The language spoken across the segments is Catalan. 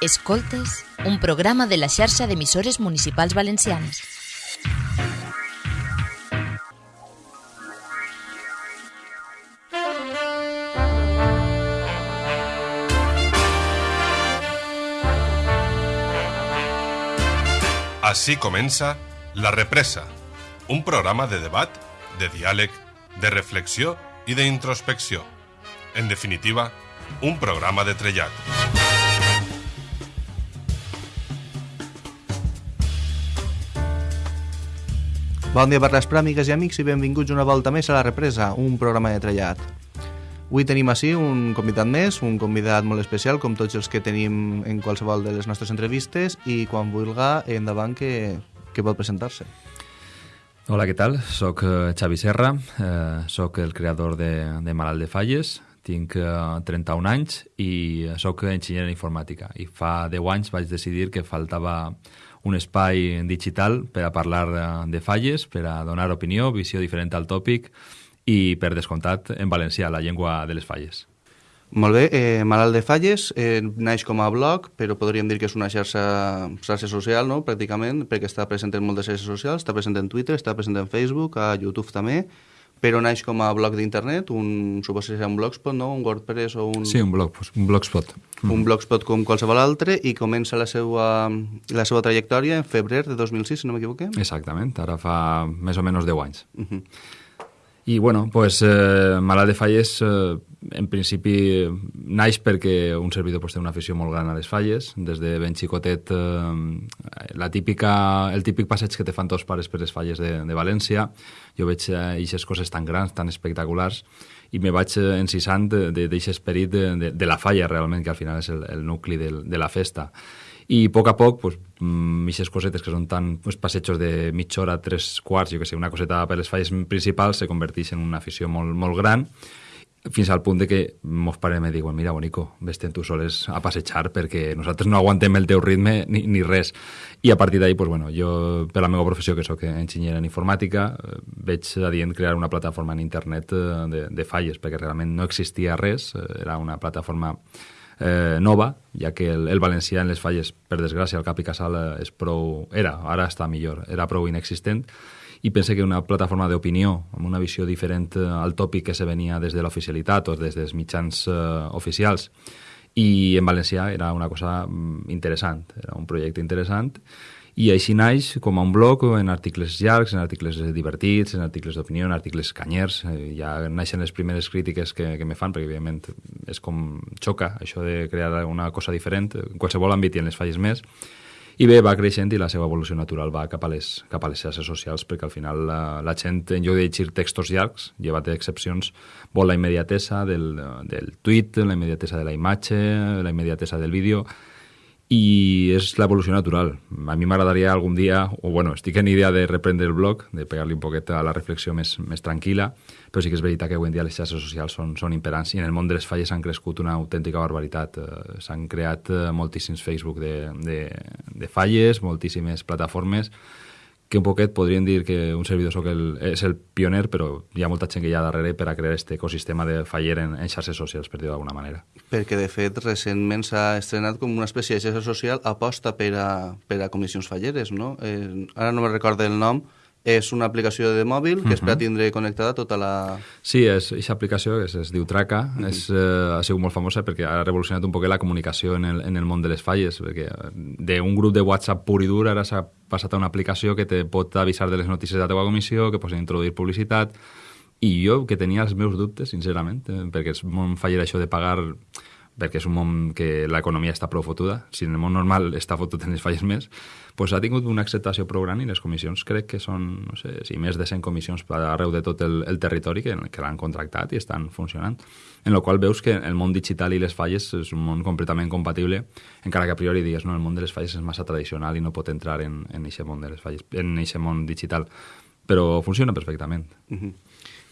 Escoltes, un programa de la xarxa d'emissores municipals valencianes. Així comença La Represa, un programa de debat, de diàleg, de reflexió i d'introspecció. En definitiva, un programa de trellat. Bon dia per les pràmigues i amics i benvinguts una volta més a La Represa, un programa de trellat. Avui tenim així un convidat més, un convidat molt especial, com tots els que tenim en qualsevol de les nostres entrevistes, i quan vulga, endavant que, que pot presentar-se. Hola, què tal? Soc eh, Xavi Serra, eh, soc el creador de, de Malalt de Falles, tinc eh, 31 anys i sóc enginyer en informàtica. I fa 10 anys vaig decidir que faltava un espai digital per a parlar de, de falles, per a donar opinió, visió diferent al tòpic i, per descomptat, en valencià, la llengua de les falles. Molt bé, eh, Malalt de Falles eh, naix com a blog, però podríem dir que és una xarxa, xarxa social, no?, pràcticament, perquè està present en moltes xarxes socials, està present en Twitter, està present en Facebook, a YouTube també, però naix com a blog d'internet, un, suposo que serà un blogspot, no?, un WordPress o un... Sí, un, blog, un blogspot. Un blogspot com qualsevol altre i comença la seva, la seva trajectòria en febrer de 2006, si no m'equivoqué. Exactament, ara fa més o menys 10 anys. Uh -huh. I, bueno, pues, eh, Malalt de Falles, eh, en principi, naix perquè un servidor pues, té una afició molt gran a les falles. Des de ben xicotet, eh, la típica, el típic passeig que te fan tots pares per les falles de, de València, jo veig aquestes eh, coses tan grans, tan espectaculars, i me vaig eh, encisant d'aquest esperit de, de, de la falla, realment, que al final és el, el nucli de, de la festa. I a poc a poc, pues, aquestes cosetes que són tan pues, passejos de mitja hora, tres quarts, jo que sé, una coseta per les falles principals, se converteix en una afició molt, molt gran, fins al punt de que mos pare me diuen mira, bonico, vés-te'n tu soles a passejar perquè nosaltres no aguantem el teu ritme ni, ni res. I a partir d'ahí, pues, bueno, jo, per la meva professió, que sóc enginyer en informàtica, veig adient crear una plataforma en internet de, de falles, perquè realment no existia res, era una plataforma eh, nova, ja que el, el valencià en les falles, per desgràcia, al cap i casal és prou... Era, ara està millor, era prou inexistent, i pense que una plataforma d'opinió, amb una visió diferent al tòpic que se venia des de l'oficialitat o des dels mitjans eh, oficials, i en valencià era una cosa interessant, era un projecte interessant, i així naix com a un blog en articles llargs, en articles divertits, en articles d'opinió, en articles canyers. Eh, ja naixen les primeres crítiques que, que me fan, perquè evidentment és com xoca això de crear una cosa diferent, en qualsevol àmbit i en les falles més. I bé, va creixent i la seva evolució natural va cap a les, cap a les xarxes socials, perquè al final la, la gent, en lloc de llegir textos llargs, llevat d'excepcions, vol la immediatesa del, del tuit, la immediatesa de la imatge, la immediatesa del vídeo, i és l'evolució natural. A mi m'agradaria algun dia, o bueno, estic en idea de reprendre el blog, de pegar-li un poquet a la reflexió més, més tranquil·la, però sí que és veritat que avui en dia les xarxes socials són, són imperants i en el món de les falles han crescut una autèntica barbaritat. Eh, S'han creat eh, moltíssims Facebook de, de, de falles, moltíssimes plataformes, que un poquet podríem dir que un servidor soc el, és el pioner, però hi ha molta gent que hi ha darrere per a crear aquest ecosistema de faller en, en xarxes socials, per dir-ho d'alguna manera. Perquè, de fet, recentment s'ha estrenat com una espècie de xarxa social aposta per a, per a comissions falleres, no? Eh, ara no me recordo el nom, és una aplicació de mòbil que és per a tindre connectada tota la... Sí, és aquesta aplicació es, es diu Traca, uh -huh. és, eh, ha sigut molt famosa perquè ha revolucionat un poc la comunicació en el, en el món de les falles, perquè d'un grup de WhatsApp pur i dur ara s'ha passat a una aplicació que te pot avisar de les notícies de la teva comissió, que pots introduir publicitat, i jo que tenia els meus dubtes, sincerament, eh, perquè és molt faller això de pagar perquè és un món que l'economia està prou fotuda, si en el món normal està fotut en les falles més, pues ha tingut una acceptació prou gran i les comissions crec que són, no sé, si més de 100 comissions arreu de tot el, el territori que, que l'han contractat i estan funcionant. En la qual veus que el món digital i les falles és un món completament compatible, encara que a priori digues, no, el món de les falles és massa tradicional i no pot entrar en, en aquest món de les falles, en aquest món digital, però funciona perfectament. Uh -huh.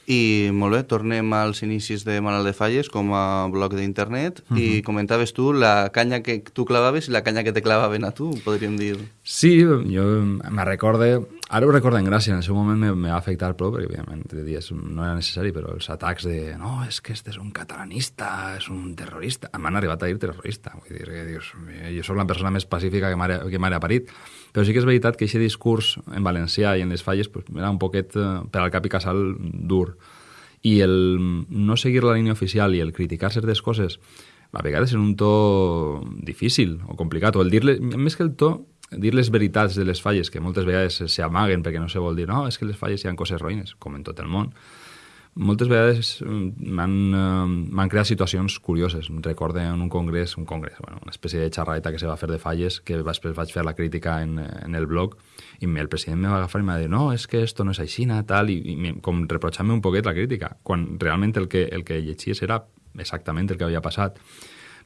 I molt bé, tornem als inicis de Malalt de Falles com a blog d'internet uh -huh. i comentaves tu la canya que tu clavaves i la canya que te clavaven a tu, podríem dir. Sí, jo me recorde Ara ho recordo en gràcia, en el seu moment me, me va afectar prou, perquè òbviament dies no era necessari, però els atacs de no, és que este és un catalanista, és un terrorista, m'han arribat a dir terrorista, vull dir que dius, jo sóc la persona més pacífica que m'ha parit, però sí que és veritat que aquest discurs en valencià i en les falles pues, era un poquet eh, per al cap i casal dur, i el no seguir la línia oficial i el criticar certes coses a vegades en un to difícil o complicat, o el dir-le, més que el to, dir les veritats de les falles, que moltes vegades s'amaguen perquè no se vol dir, no, és que les falles hi ha coses roïnes, com en tot el món, moltes vegades mm, m'han uh, creat situacions curioses. Recordo en un congrés, un congrés, bueno, una espècie de xerraeta que se va fer de falles, que després vaig fer la crítica en, en el blog, i el president me va agafar i me va dir, no, és que esto no és així, tal, i, i com reprochant-me un poquet la crítica, quan realment el que, el que llegies era exactament el que havia passat.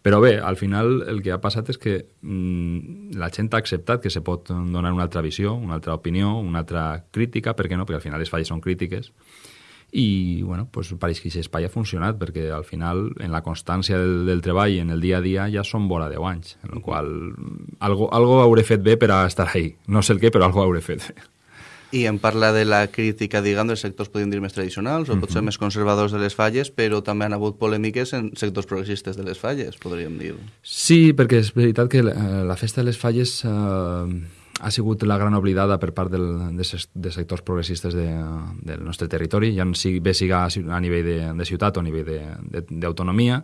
Però bé, al final el que ha passat és que mmm, la gent ha acceptat que se pot donar una altra visió, una altra opinió, una altra crítica, per què no? Perquè al final les falles són crítiques. I, bueno, pues pareix que aquest espai ha funcionat, perquè al final, en la constància del, del treball, en el dia a dia, ja són vora 10 anys, en el qual algo, algo hauré fet bé per a estar ahí. No sé el què, però algo hauré fet bé. I em parla de la crítica, diguem, dels sectors, podríem dir, més tradicionals, o uh -huh. potser més conservadors de les falles, però també han hagut polèmiques en sectors progressistes de les falles, podríem dir. Sí, perquè és veritat que la, la festa de les falles eh, ha sigut la gran oblidada per part del, de, de sectors progressistes de, del nostre territori, ja sigui, bé siga a nivell de, de ciutat o a nivell d'autonomia,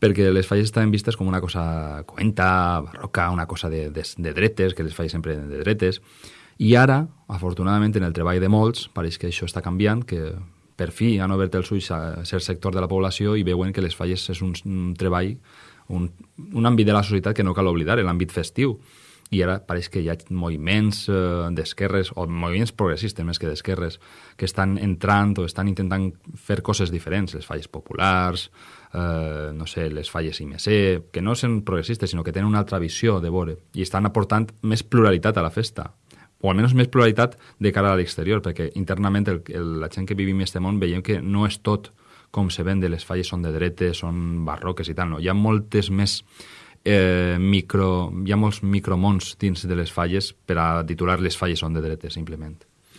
perquè les falles estaven vistes com una cosa cuenta, barroca, una cosa de, de, de dretes, que les falles sempre de dretes, i ara, afortunadament, en el treball de molts, pareix que això està canviant, que per fi han obert els ulls a cert sector de la població i veuen que les falles és un, un treball, un, un àmbit de la societat que no cal oblidar, l'àmbit festiu. I ara pareix que hi ha moviments eh, d'esquerres, o moviments progressistes més que d'esquerres, que estan entrant o estan intentant fer coses diferents, les falles populars, eh, no sé, les falles IMC, que no són progressistes, sinó que tenen una altra visió de veure, i estan aportant més pluralitat a la festa o almenys més pluralitat de cara a l'exterior, perquè internament el, el, la gent que vivim en aquest món veiem que no és tot com se ven de les falles són de dretes, són barroques i tal, no. Hi ha moltes més eh, micro, hi ha molts micromons dins de les falles per a titular les falles són de dretes, simplement.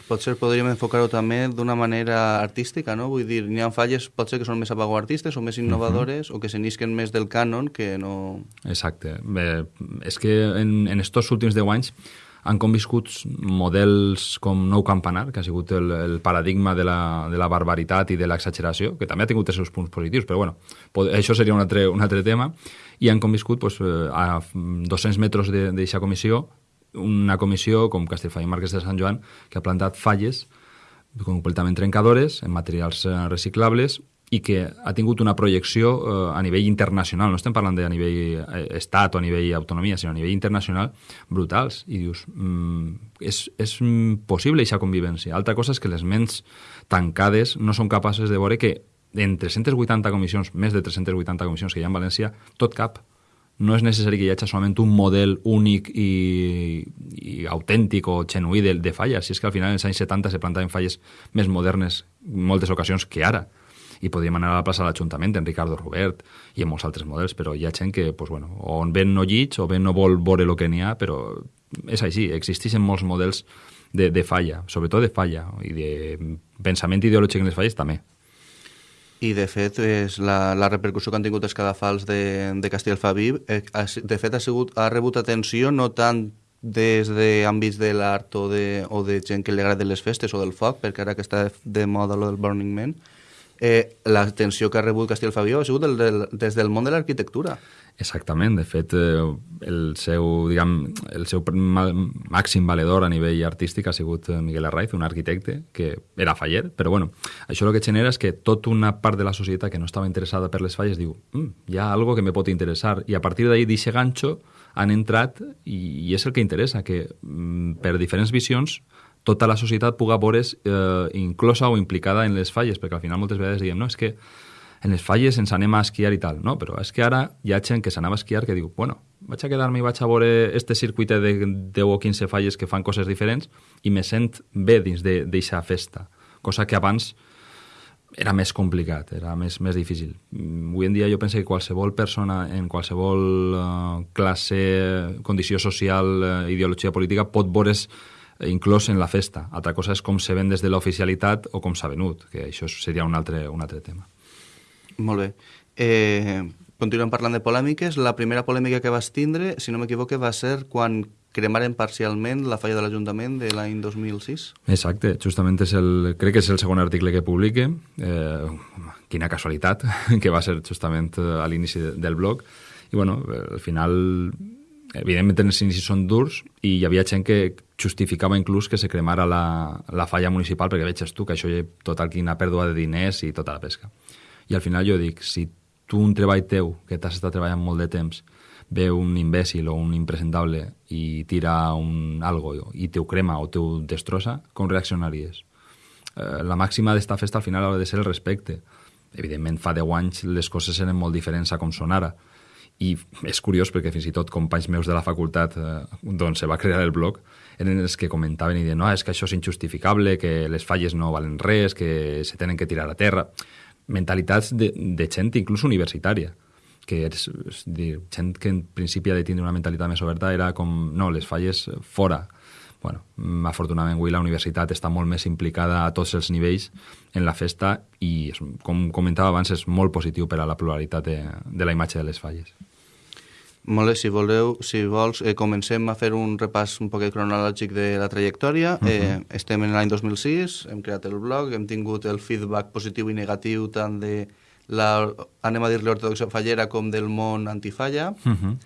Potser podríem enfocar-ho també d'una manera artística, no? Vull dir, n'hi ha falles potser que són més artistes o més innovadores uh -huh. o que se n'isquen més del cànon que no... Exacte. Bé, és que en, en estos últims 10 anys han conviscut models com Nou Campanar, que ha sigut el, el paradigma de la, de la barbaritat i de l'exageració, que també ha tingut els seus punts positius, però bueno, això seria un altre, un altre tema, i han conviscut pues, eh, a 200 metres d'aquesta comissió una comissió com Castellfà i Marques de Sant Joan que ha plantat falles completament trencadores en materials eh, reciclables i que ha tingut una projecció eh, a nivell internacional, no estem parlant de a nivell estat o a nivell autonomia, sinó a nivell internacional, brutals. I dius, mm, és, és possible aquesta convivència. Altra cosa és que les ments tancades no són capaces de veure que en 380 comissions, més de 380 comissions que hi ha en València, tot cap. No és necessari que hi hagi solament un model únic i, i autèntic o genuí de, de falles, si és que al final en els anys 70 se plantaven falles més modernes en moltes ocasions que ara i podríem anar a la plaça de l'Ajuntament, en Ricardo Robert i en molts altres models, però hi ha gent que, pues, bueno, o ben no llits o ben no vol veure el que n'hi ha, però és així, existeixen molts models de, de falla, sobretot de falla, i de pensament ideològic en les falles també. I, de fet, és la, la repercussió que han tingut els cadafals de, de Castellfaviv, eh, de fet, ha, sigut, ha rebut atenció no tant des d'àmbits de l'art o, de, o de gent que li agrada les festes o del foc, perquè ara que està de moda lo del Burning Man, eh, l'atenció que ha rebut Castellfabió ha sigut del, del, des del món de l'arquitectura. Exactament, de fet, eh, el seu, diguem, el seu màxim valedor a nivell artístic ha sigut eh, Miguel Arraiz, un arquitecte que era faller, però bueno, això el que genera és que tota una part de la societat que no estava interessada per les falles diu mm, hi ha algo que me pot interessar, i a partir d'ahir d'aquest ganxo han entrat i, i és el que interessa, que mm, per diferents visions tota la societat puga veure's eh, inclosa o implicada en les falles, perquè al final moltes vegades diem, no, és que en les falles ens anem a esquiar i tal, no, però és que ara hi ha gent que s'anava a esquiar que diu, bueno, vaig a quedar-me i vaig a veure este circuit de 10 o 15 falles que fan coses diferents i me sent bé dins d'aquesta festa, cosa que abans era més complicat, era més, més difícil. Avui en dia jo penso que qualsevol persona en qualsevol uh, classe, condició social, uh, ideologia política pot veure's inclòs en la festa. Altra cosa és com se ven des de l'oficialitat o com s'ha venut, que això seria un altre, un altre tema. Molt bé. Eh, continuem parlant de polèmiques. La primera polèmica que vas tindre, si no m'equivoque, va ser quan cremaren parcialment la falla de l'Ajuntament de l'any 2006. Exacte, justament és el, crec que és el segon article que publique. Eh, quina casualitat, que va ser justament eh, a l'inici del blog. I bueno, al final, evidentment els inicis són durs i hi havia gent que justificava inclús que se cremara la, la falla municipal perquè veig tu que això ha total quina pèrdua de diners i tota la pesca. I al final jo dic, si tu un treball teu, que t'has estat treballant molt de temps, ve un imbècil o un impresentable i tira un algo i te ho crema o te ho destrossa, com reaccionaries? Eh, la màxima d'esta festa al final ha de ser el respecte. Evidentment, fa 10 anys les coses eren molt diferents a com són ara. I és curiós perquè fins i tot companys meus de la facultat eh, d'on se va crear el blog eren els que comentaven i deien no, és que això és injustificable, que les falles no valen res, que se tenen que tirar a terra. Mentalitats de, de gent inclús universitària que és, és dir, gent que en principi ha de tindre una mentalitat més oberta era com, no, les falles fora. Bueno, afortunadament avui la universitat està molt més implicada a tots els nivells en la festa i, com comentava abans, és molt positiu per a la pluralitat de, de la imatge de les falles. Molt bé, si voleu, si vols, eh, comencem a fer un repàs un poquet cronològic de la trajectòria. Uh -huh. eh, estem en l'any 2006, hem creat el blog, hem tingut el feedback positiu i negatiu tant de la, anem a dir-li ortodoxa fallera com del món antifalla. Uh -huh.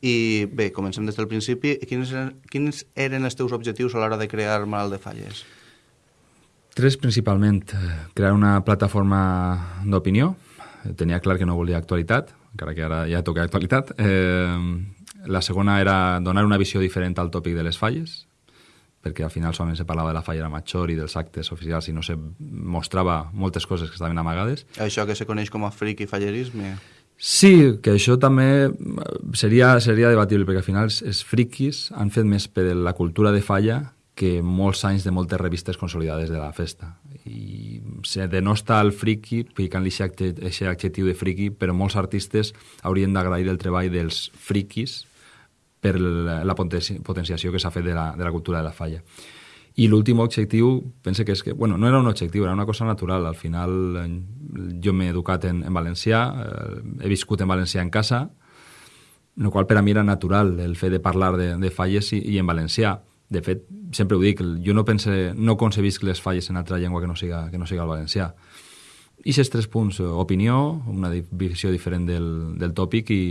I bé, comencem des del principi. Quins eren, quins eren els teus objectius a l'hora de crear Malalt de Falles? Tres, principalment. Crear una plataforma d'opinió. Tenia clar que no volia actualitat, encara que ara ja toca actualitat. Eh, la segona era donar una visió diferent al tòpic de les falles, perquè al final solament se parlava de la fallera major i dels actes oficials i no se mostrava moltes coses que estaven amagades. Això que se coneix com a fric i fallerisme? Sí, que això també seria, seria debatible, perquè al final els, els friquis han fet més per la cultura de falla que molts anys de moltes revistes consolidades de la festa. I se denosta el friki, ficant-li aquest adjectiu de friki, però molts artistes haurien d'agrair el treball dels friquis per la, potenciació que s'ha fet de la, de la cultura de la falla. I l'últim objectiu, pense que és que, bueno, no era un objectiu, era una cosa natural. Al final jo m'he educat en, en valencià, eh, he viscut en valencià en casa, el qual per a mi era natural el fet de parlar de, de falles i, i en valencià. De fet, sempre ho dic, jo no pense, no concebisc les falles en altra llengua que no siga, que no siga el valencià. I aquests tres punts, opinió, una visió diferent del, del tòpic i,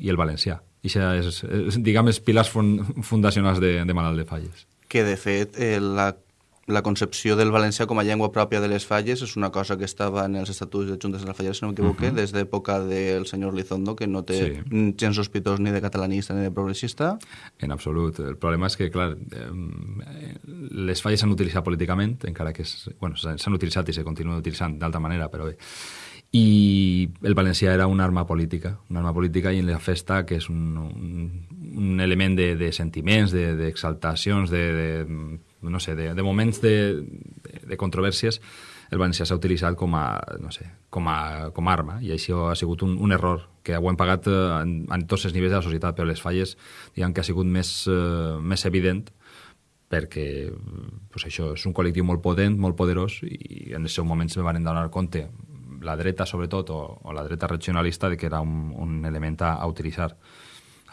i el valencià. I és, és, diguem, els pilars fundacionals de, de Malalt de Falles. Que, de fet, eh, la, la concepció del valencià com a llengua pròpia de les falles és una cosa que estava en els estatuts de Juntes de la Falles, si no m'equivoque, uh -huh. des d'època del senyor Lizondo, que no té sí. gens sospitós ni de catalanista ni de progressista. En absolut. El problema és que, clar, les falles s'han utilitzat políticament, encara que bueno, s'han utilitzat i se continuen utilitzant d'altra manera, però bé i el valencià era una arma política, una arma política i en la festa, que és un, un, un element de, de sentiments, d'exaltacions, de, de, de, no sé, de, de moments de, de controvèrsies, el valencià s'ha utilitzat com a, no sé, com a, com a arma i això ha sigut un, un error que ho hem pagat eh, en, en tots els nivells de la societat, però les falles diguem que ha sigut més, uh, més evident perquè pues això és un col·lectiu molt potent, molt poderós i en els seus moments me van donar compte la dreta sobretot, o, o la dreta regionalista, de que era un, un element a utilitzar.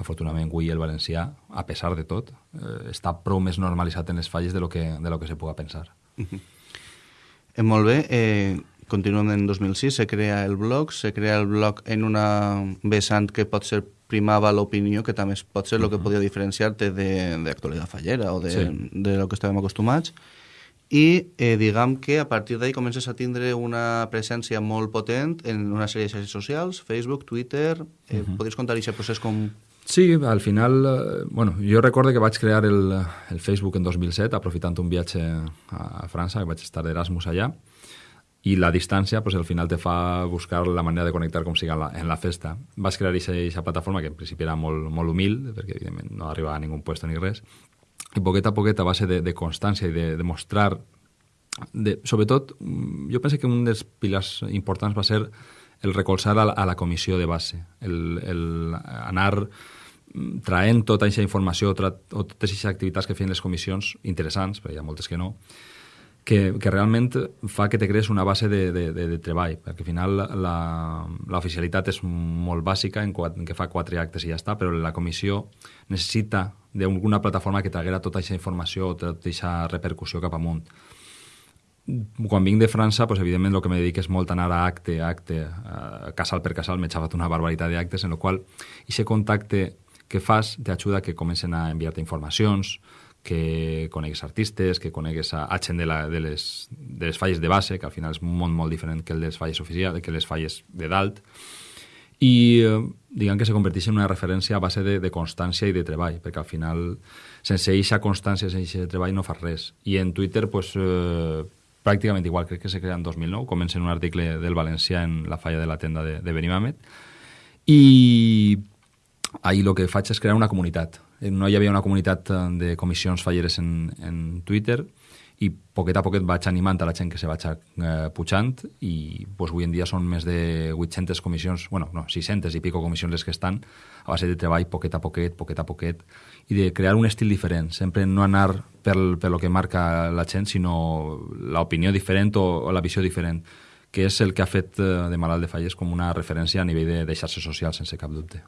Afortunadament, avui el valencià, a pesar de tot, eh, està prou més normalitzat en les falles de lo que, de lo que se puga pensar. Eh, molt bé. Eh, continuem en 2006, se crea el blog, se crea el blog en una vessant que pot ser primava l'opinió, que també pot ser el uh -huh. que podia diferenciar-te d'actualitat fallera o de, sí. de lo que estàvem acostumats i eh, diguem que a partir d'ahir comences a tindre una presència molt potent en una sèrie de xarxes socials, Facebook, Twitter... Eh, uh. -huh. Podries contar aquest procés com... Sí, al final, eh, bueno, jo recordo que vaig crear el, el Facebook en 2007, aprofitant un viatge a França, que vaig estar d'Erasmus allà, i la distància, pues, al final te fa buscar la manera de connectar com siga la, en la festa. Vas crear aquesta plataforma, que en principi era molt, molt humil, perquè evidentment no arribava a ningú puesto ni res, i poquet a poquet, a base de, de constància i de, de mostrar... De, sobretot, jo penso que un dels pilars importants va ser el recolzar a la, a la comissió de base, el, el anar traent tota aquesta informació o totes aquestes activitats que feien les comissions, interessants, perquè hi ha moltes que no, que, que realment fa que te crees una base de, de, de, de treball, perquè al final l'oficialitat és molt bàsica, en, en que fa quatre actes i ja està, però la comissió necessita d'alguna plataforma que t'haguera tota aquesta informació, tota aquesta repercussió cap amunt. Quan vinc de França, pues, evidentment el que me dedico és molt anar a acte, a acte, a casal per casal, m'he xavat una barbaritat d'actes, en el qual aquest contacte que fas t'ajuda que comencen a enviar-te informacions, que conegues artistes, que conegues a, a gent de, la, de, les, de les falles de base, que al final és molt, molt diferent que el les falles oficials, que les falles de dalt, i eh, diguem que se converteix en una referència a base de, de constància i de treball, perquè al final, sense eixa constància, sense treball, no fas res. I en Twitter, pues, eh, pràcticament igual, crec que se crea en 2009, comença en un article del Valencià en la falla de la tenda de, de Benimàmet, i ahir el que faig és crear una comunitat, no hi havia una comunitat eh, de comissions falleres en, en Twitter i poquet a poquet vaig animant a la gent que se vaig eh, pujant i pues, avui en dia són més de 800 comissions, bueno, no, 600 i pico comissions les que estan a base de treball poquet a poquet, poquet a poquet i de crear un estil diferent, sempre no anar per lo que marca la gent, sinó l'opinió diferent o, o la visió diferent que és el que ha fet eh, de Malalt de Falles com una referència a nivell de, de xarxes socials, sense cap dubte.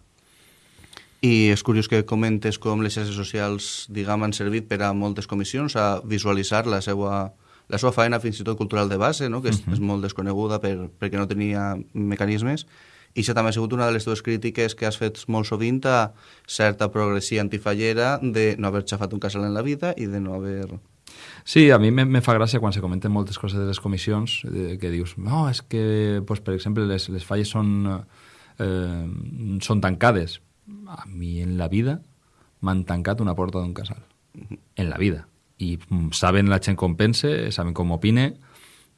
I és curiós que comentes com les xarxes socials, diguem, han servit per a moltes comissions a visualitzar la seva, la seva feina fins i tot cultural de base, no? que és, uh -huh. és molt desconeguda per, perquè no tenia mecanismes, i això també ha sigut una de les teves crítiques que has fet molt sovint a certa progressia antifallera de no haver xafat un casal en la vida i de no haver... Sí, a mi me, me fa gràcia quan se comenten moltes coses de les comissions, que dius, no, és que, pues, per exemple, les, les falles són, eh, són tancades a mi en la vida m'han tancat una porta d'un casal. En la vida. I mm, saben la gent com pense, saben com opine,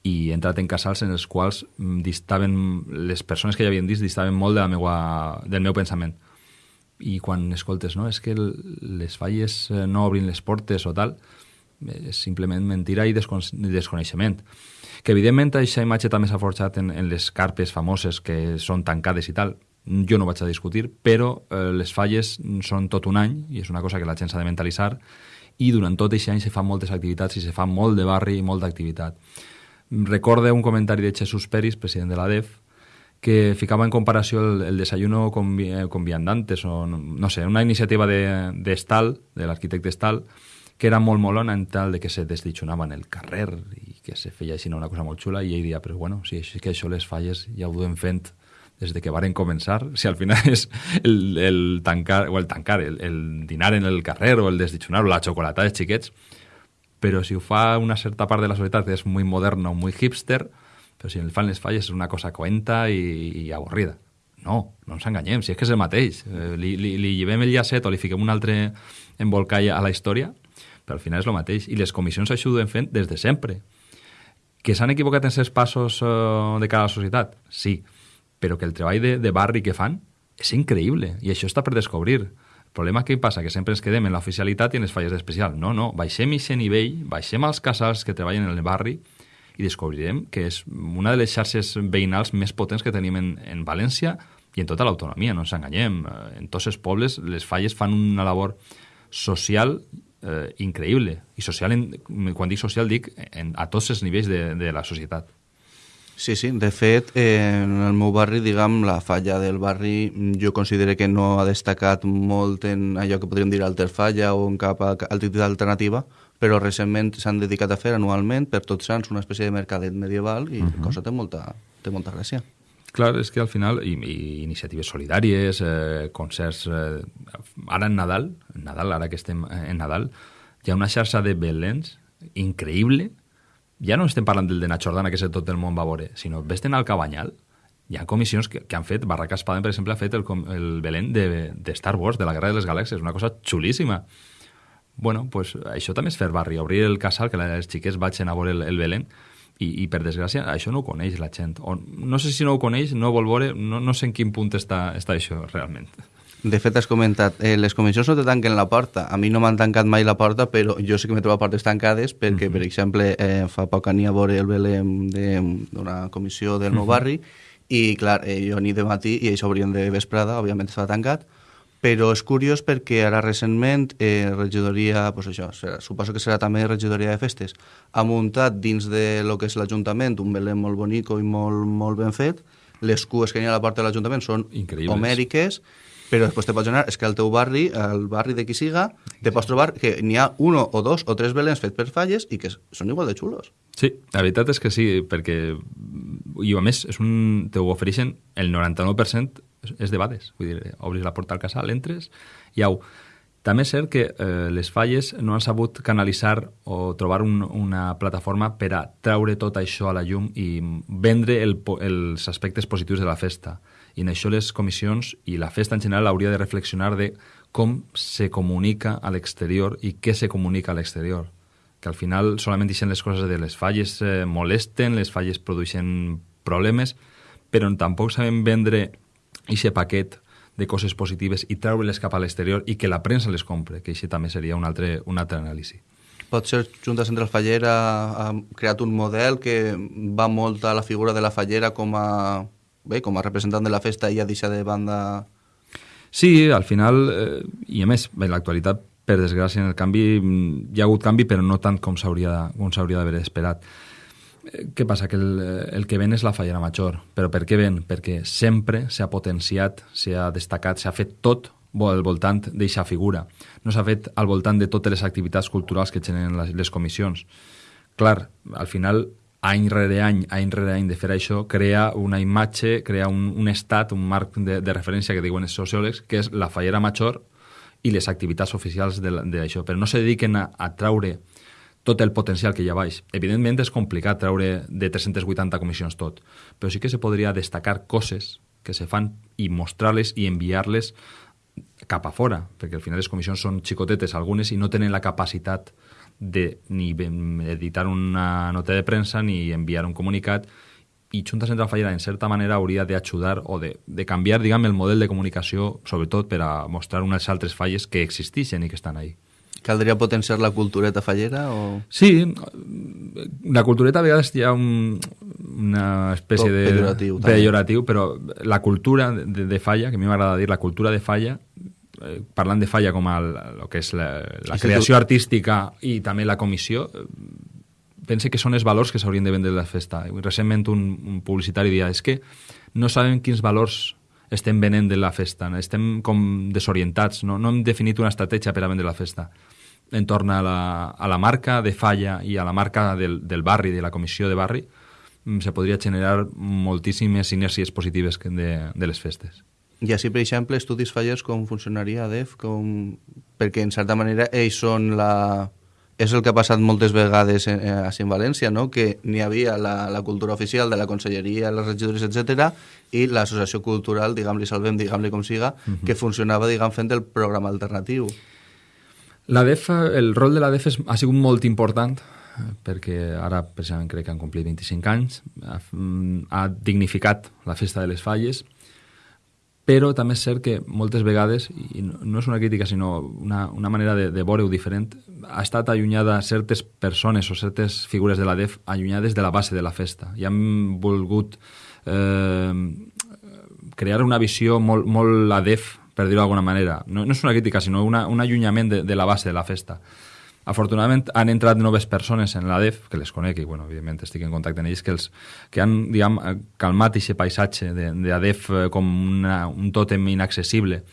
i he entrat en casals en els quals mm, distaven, les persones que hi havien dins distaven molt de la meua, del meu pensament. I quan escoltes, no, és que les falles eh, no obrin les portes o tal, és simplement mentira i desconeixement. Que evidentment aquesta imatge també s'ha forjat en, en les carpes famoses que són tancades i tal, jo no vaig a discutir, però eh, les falles són tot un any i és una cosa que la gent s'ha de mentalitzar i durant tot aquest any se fan moltes activitats i se fa molt de barri i molta activitat. Recorde un comentari de Jesús Peris, president de la DEF, que ficava en comparació el, el desayuno con, con viandantes o no sé, una iniciativa de, de Stal, de l'arquitecte Stal, que era molt molona en tal de que se desditxonava en el carrer i que se feia així una cosa molt xula i ell dia, però bueno, si és que això les falles ja ho duem fent des de que varen començar, si al final és el, el tancar, o el tancar, el, el dinar en el carrer o el desditxonar o la xocolata dels xiquets, però si ho fa una certa part de la societat és molt moderna o molt hipster, però si el fan les falles és una cosa coenta i, i avorrida. No, no ens enganyem, si és que és el mateix. Eh, li, li, li llevem el llacet o li fiquem un altre embolcall a la història, però al final és el mateix. I les comissions això ho fent des de sempre. Que s'han equivocat en certs passos uh, de cara a la societat? Sí però que el treball de, de barri que fan és increïble i això està per descobrir. El problema que passa que sempre ens quedem en l'oficialitat i en les falles d'especial. No, no, baixem aquest nivell, baixem als casals que treballen en el barri i descobrirem que és una de les xarxes veïnals més potents que tenim en, en València i en tota l'autonomia, no ens enganyem. Eh, en tots els pobles les falles fan una labor social eh, increïble. I social, en, quan dic social, dic en, a tots els nivells de, de la societat. Sí, sí, de fet, eh, en el meu barri, diguem, la falla del barri jo considero que no ha destacat molt en allò que podríem dir alterfalla o en cap activitat alternativa, però recentment s'han dedicat a fer anualment per tots sants una espècie de mercadet medieval i uh -huh. cosa té molta, té molta gràcia. Clar, és que al final, i, i iniciatives solidàries, eh, concerts... Eh, ara en Nadal, en Nadal, ara que estem en Nadal, hi ha una xarxa de Belens increïble, ja no estem parlant del de Nachordana, que tot el món va veure, sinó vés al Cabanyal, hi ha comissions que, que han fet, Barraca Espaden, per exemple, ha fet el, el Belén de, de Star Wars, de la Guerra de les Galàxies, una cosa xulíssima. Bueno, pues això també és fer barri, obrir el casal, que les xiques vagin a veure el, el Belén, i, i per desgràcia això no ho coneix la gent. O, no sé si no ho coneix, no vol veure, no, no sé en quin punt està, està això realment. De fet, has comentat, eh, les comissions no te tanquen la porta. A mi no m'han tancat mai la porta, però jo sí que m'he trobat portes tancades perquè, uh -huh. per exemple, eh, fa poc ania a veure el Belém d'una comissió del meu uh -huh. barri i, clar, eh, jo ni de matí i ells obrien de vesprada, òbviament estava tancat, però és curiós perquè ara recentment eh, regidoria, pues això, serà, suposo que serà també regidoria de festes, ha muntat dins de lo que és l'Ajuntament un Belém molt bonico i molt, molt ben fet, les cues que hi ha a la porta de l'Ajuntament són Increïbles. homèriques, però després te pots anar, és que al teu barri, al barri de qui siga, te pots trobar que n'hi ha uno o dos o tres belens fets per falles i que són igual de xulos. Sí, la veritat és que sí, perquè i a més és un, te ho ofereixen el 99% és de bades, vull dir, obris la porta al casal, entres i au. També és cert que eh, les falles no han sabut canalitzar o trobar un, una plataforma per a treure tot això a la llum i vendre el, els aspectes positius de la festa. I en això les comissions i la festa en general hauria de reflexionar de com se comunica a l'exterior i què se comunica a l'exterior. Que al final solament deixen les coses de les falles eh, molesten, les falles produeixen problemes, però tampoc sabem vendre aquest paquet de coses positives i treure-les cap a l'exterior i que la premsa les compre, que això també seria un altre, un altre anàlisi. Pot ser Junta Central Fallera ha creat un model que va molt a la figura de la fallera com a, bé, com a representant de la festa i ha deixat de banda... Sí, al final, eh, i a més, en l'actualitat, per desgràcia, en el canvi, mm, hi ha hagut canvi, però no tant com s'hauria d'haver esperat. Eh, Què passa? Que el, el que ven és la fallera major. Però per què ven? Perquè sempre s'ha potenciat, s'ha destacat, s'ha fet tot al voltant d'eixa figura. No s'ha fet al voltant de totes les activitats culturals que generen les, les comissions. Clar, al final, any rere any, any rere any de fer això, crea una imatge, crea un, un estat, un marc de, de referència que diuen els sociòlegs, que és la fallera major i les activitats oficials d'això, però no se dediquen a, a traure tot el potencial que hi ha baix. Evidentment és complicat treure de 380 comissions tot, però sí que se podria destacar coses que se fan i mostrar-les i enviar-les cap a fora, perquè al final les comissions són xicotetes algunes i no tenen la capacitat de ni editar una nota de premsa ni enviar un comunicat i Junta Central Fallera, en certa manera, hauria d'ajudar o de, de canviar, diguem, el model de comunicació, sobretot per a mostrar unes altres falles que existeixen i que estan ahí. Caldria potenciar la cultureta fallera o... Sí, la cultureta a vegades hi ha un, una espècie Poc de... pejoratiu, també. pejoratiu, però la cultura de, de falla, que a mi m'agrada dir la cultura de falla, parlant de falla com el, el que és la, la creació artística i també la comissió, eh, pense que són els valors que s'haurien de vendre a la festa. Recentment un, un publicitari deia és que no sabem quins valors estem venent de la festa, estem com desorientats, no, no hem definit una estratègia per a vendre la festa entorn a la, a la marca de falla i a la marca del, del barri, de la comissió de barri, mm, se podria generar moltíssimes inèrcies positives de, de les festes. I així, per exemple, estudis fallers com funcionaria DEF, com... perquè en certa manera ells són la... És el que ha passat moltes vegades en, eh, així en València, no? que n'hi havia la, la cultura oficial de la conselleria, les regidories, etc i l'associació cultural, diguem-li salvem, diguem-li com siga, que funcionava, diguem, fent el programa alternatiu. La DEF, el rol de la DEF és, ha sigut molt important perquè ara precisament crec que han complit 25 anys, ha, mm, ha dignificat la festa de les falles, però també és cert que moltes vegades, i no és una crítica sinó una, una manera de, de veure-ho diferent, ha estat allunyada certes persones o certes figures de la DEF allunyades de la base de la festa i han volgut eh, crear una visió molt, molt la DEF, per dir-ho d'alguna manera. No, no és una crítica, sinó una, un allunyament de, de la base de la festa. Afortunadament han entrat noves persones en la DEF, que les conec i, bueno, evidentment estic en contacte amb ells, que, els, que han, diguem, calmat aquest paisatge de, de la DEF eh, com una, un tòtem inaccessible.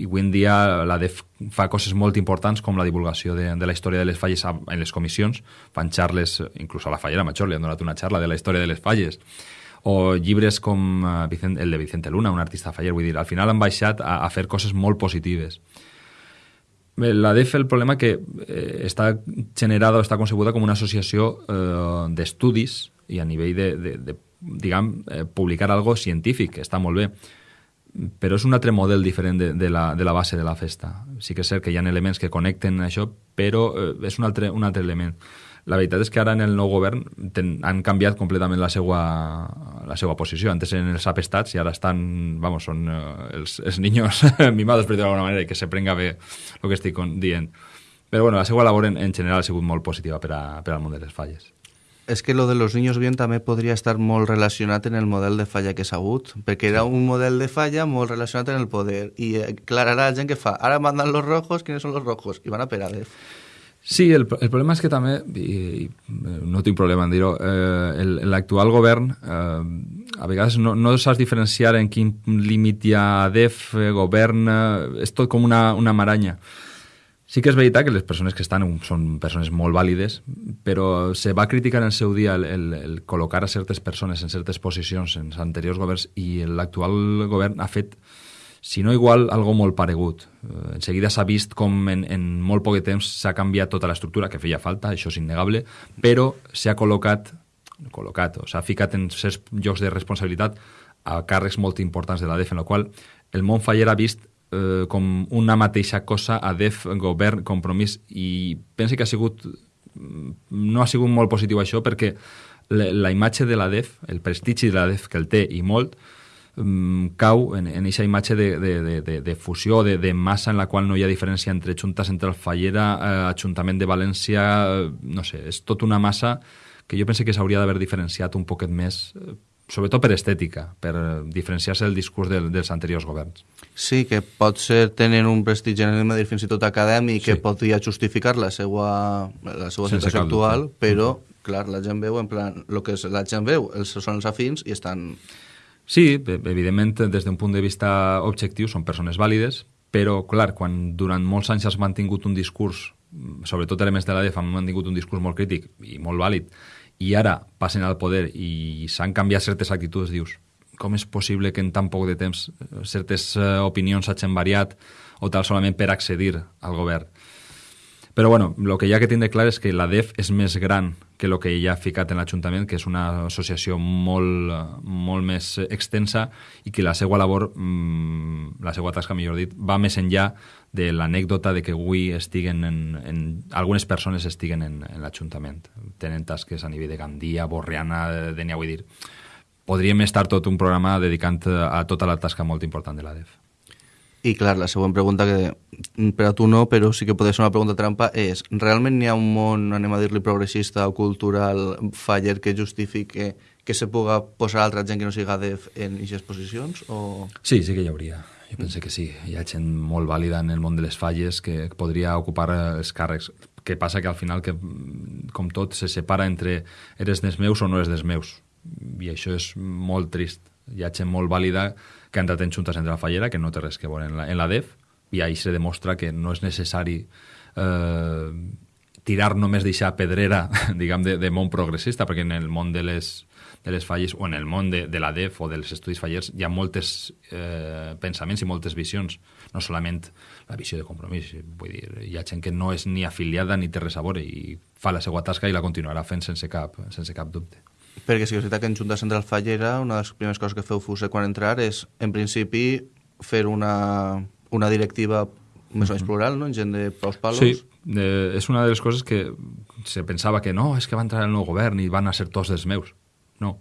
I avui en dia la DEF fa coses molt importants com la divulgació de, de la història de les falles en les comissions. Fan xarles, inclús a la fallera major li han donat una xarra de la història de les falles o llibres com eh, Vicent, el de Vicente Luna, un artista faller, vull dir, al final han baixat a, a fer coses molt positives. La DEF, el problema que eh, està generada o està concebuda com una associació eh, d'estudis i a nivell de, de, de diguem, eh, publicar algo científic, està molt bé, però és un altre model diferent de, de, la, de la base de la festa. Sí que és cert que hi ha elements que connecten això, però eh, és un altre, un altre element. La veritat és que ara en el nou govern ten, han canviat completament la seva, la seva posició. Antes eren els apestats i ara estan, vamos, són eh, els, els niños mimados, per dir d'alguna manera, i que se prenga bé el que estic dient. Però bueno, la seva labor en, en general ha sigut molt positiva per, a, per al món de les falles. És que lo de los niños bien també podria estar molt relacionat en el model de falla que s'ha hagut, perquè era un model de falla molt relacionat en el poder. I, eh, clar, ara la gent que fa, ara mandan los rojos, ¿quiénes son los rojos? I van a per ADEF. Sí, el, el problema és que també, i, i no tinc problema en dir-ho, eh, l'actual govern eh, a vegades no, no saps diferenciar en quin límit hi ha DEF, eh, govern, eh, és tot com una, una maranya. Sí que és veritat que les persones que estan són persones molt vàlides, però se va criticar en el seu dia el, el, el col·locar a certes persones en certes posicions en anteriors governs i l'actual govern ha fet, si no igual, algo molt paregut. Eh, en seguida s'ha vist com en, en molt poc temps s'ha canviat tota l'estructura, que feia falta, això és innegable, però s'ha col·locat, col·locat, o s'ha ficat en certs llocs de responsabilitat a càrrecs molt importants de la DEF, en la qual el món faller ha vist eh, com una mateixa cosa a DEF, govern, compromís, i pense que ha sigut no ha sigut molt positiu això perquè la, la imatge de la DEF, el prestigi de la DEF que el té i molt, um, cau en, en aquesta imatge de, de, de, de, de fusió, de, de massa en la qual no hi ha diferència entre Junta Central Fallera, eh, Ajuntament de València, eh, no sé, és tot una massa que jo penso que s'hauria d'haver diferenciat un poquet més eh, sobretot per estètica, per diferenciar-se del discurs del, dels anteriors governs. Sí, que pot ser tenen un prestigi, anem a dir, fins i tot acadèmic, sí. que podria justificar la seva, la seva situació actual, però, clar, la gent veu en plan, el que la gent veu els, són els afins i estan... Sí, evidentment, des d'un punt de vista objectiu són persones vàlides, però, clar, quan durant molts anys has mantingut un discurs, sobretot elements de l'ADF han mantingut un discurs molt crític i molt vàlid, i ara passen al poder i s'han canviat certes actituds, dius, com és possible que en tan poc de temps eh, certes uh, opinions s'hagin variat o tal solament per accedir al govern? Però bueno, el que hi ha que tindre clar és que la DEF és més gran que el que hi ha ficat en l'Ajuntament, que és una associació molt, molt més extensa i que la seva labor, mmm, la seva tasca, millor dit, va més enllà de l'anècdota de que avui estiguen en, en, algunes persones estiguen en, en l'Ajuntament. Tenen tasques a nivell de Gandia, Borriana, Denia, vull dir... Podríem estar tot un programa dedicant a tota la tasca molt important de la DEF. I clar, la següent pregunta, que per a tu no, però sí que pot ser una pregunta trampa, és realment n'hi ha un món, anem a dir-li progressista o cultural faller que justifique que se puga posar altra gent que no siga DEF en aquestes posicions? O... Sí, sí que hi hauria. Jo penso que sí. Hi ha gent molt vàlida en el món de les falles que podria ocupar els càrrecs. Què passa que al final, que, com tot, se separa entre eres dels meus o no eres dels meus. I això és molt trist. Hi ha gent molt vàlida que han entrat en Junta Central Fallera, que no té res que veure en la, en la DEF, i ahí se demostra que no és necessari eh, tirar només d'eixa pedrera, diguem, de, de món progressista, perquè en el món de les, de les falles, o en el món de, de la DEF o dels estudis fallers, hi ha moltes eh, pensaments i moltes visions, no solament la visió de compromís, vull dir, hi ha gent que no és ni afiliada ni té res a veure i fa la seva tasca i la continuarà fent sense cap, sense cap dubte. Perquè sí que és veritat que en Junta Central Fallera una de les primeres coses que feu Fuse quan entrar és, en principi, fer una, una directiva més o menys plural, no? en gent de paus palos. Sí, eh, és una de les coses que se pensava que no, és que va entrar el nou govern i van a ser tots els meus. No,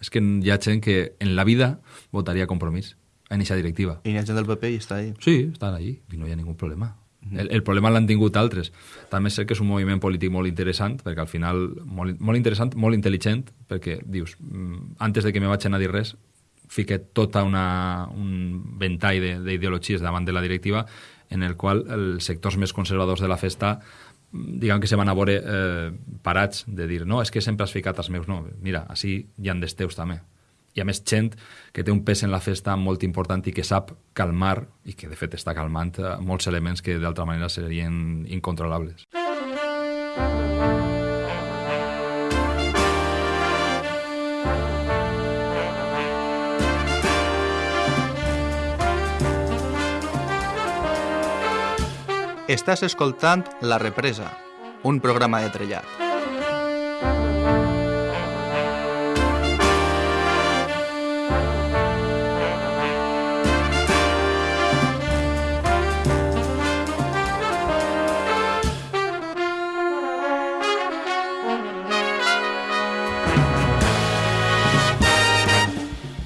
és que hi ha gent que en la vida votaria compromís en aquesta directiva. I hi ha gent del PP i està ahí. Sí, estan ahí i no hi ha ningú problema. El, el problema l'han tingut altres. També sé que és un moviment polític molt interessant, perquè al final, molt, molt interessant, molt intel·ligent, perquè dius, mm, antes de que me vaig anar a dir res, fiqué tota una, un ventall d'ideologies davant de la directiva en el qual els sectors més conservadors de la festa diguem que se van a veure eh, parats de dir, no, és que sempre has ficat els meus, no, mira, així hi han d'esteus també i a més gent que té un pes en la festa molt important i que sap calmar, i que de fet està calmant, eh, molts elements que d'altra manera serien incontrolables. Estàs escoltant La Represa, un programa de trellat.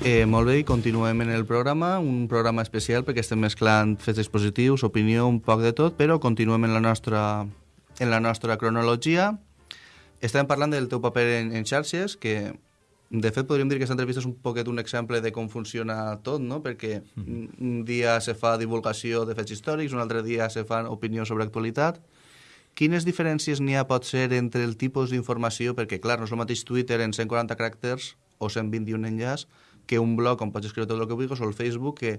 Eh, molt bé, i continuem en el programa, un programa especial perquè estem mesclant fets dispositius, opinió, un poc de tot, però continuem en la nostra, en la nostra cronologia. estàvem parlant del teu paper en, en xarxes, que de fet podríem dir que aquesta entrevista és un poquet un exemple de com funciona tot, no? Perquè mm. un dia se fa divulgació de fets històrics, un altre dia se fa opinió sobre actualitat. Quines diferències n'hi ha pot ser entre el tipus d'informació? Perquè, clar, no és el mateix Twitter en 140 caràcters o 121 enllaç que un blog on pots escriure tot el que vulguis o el Facebook que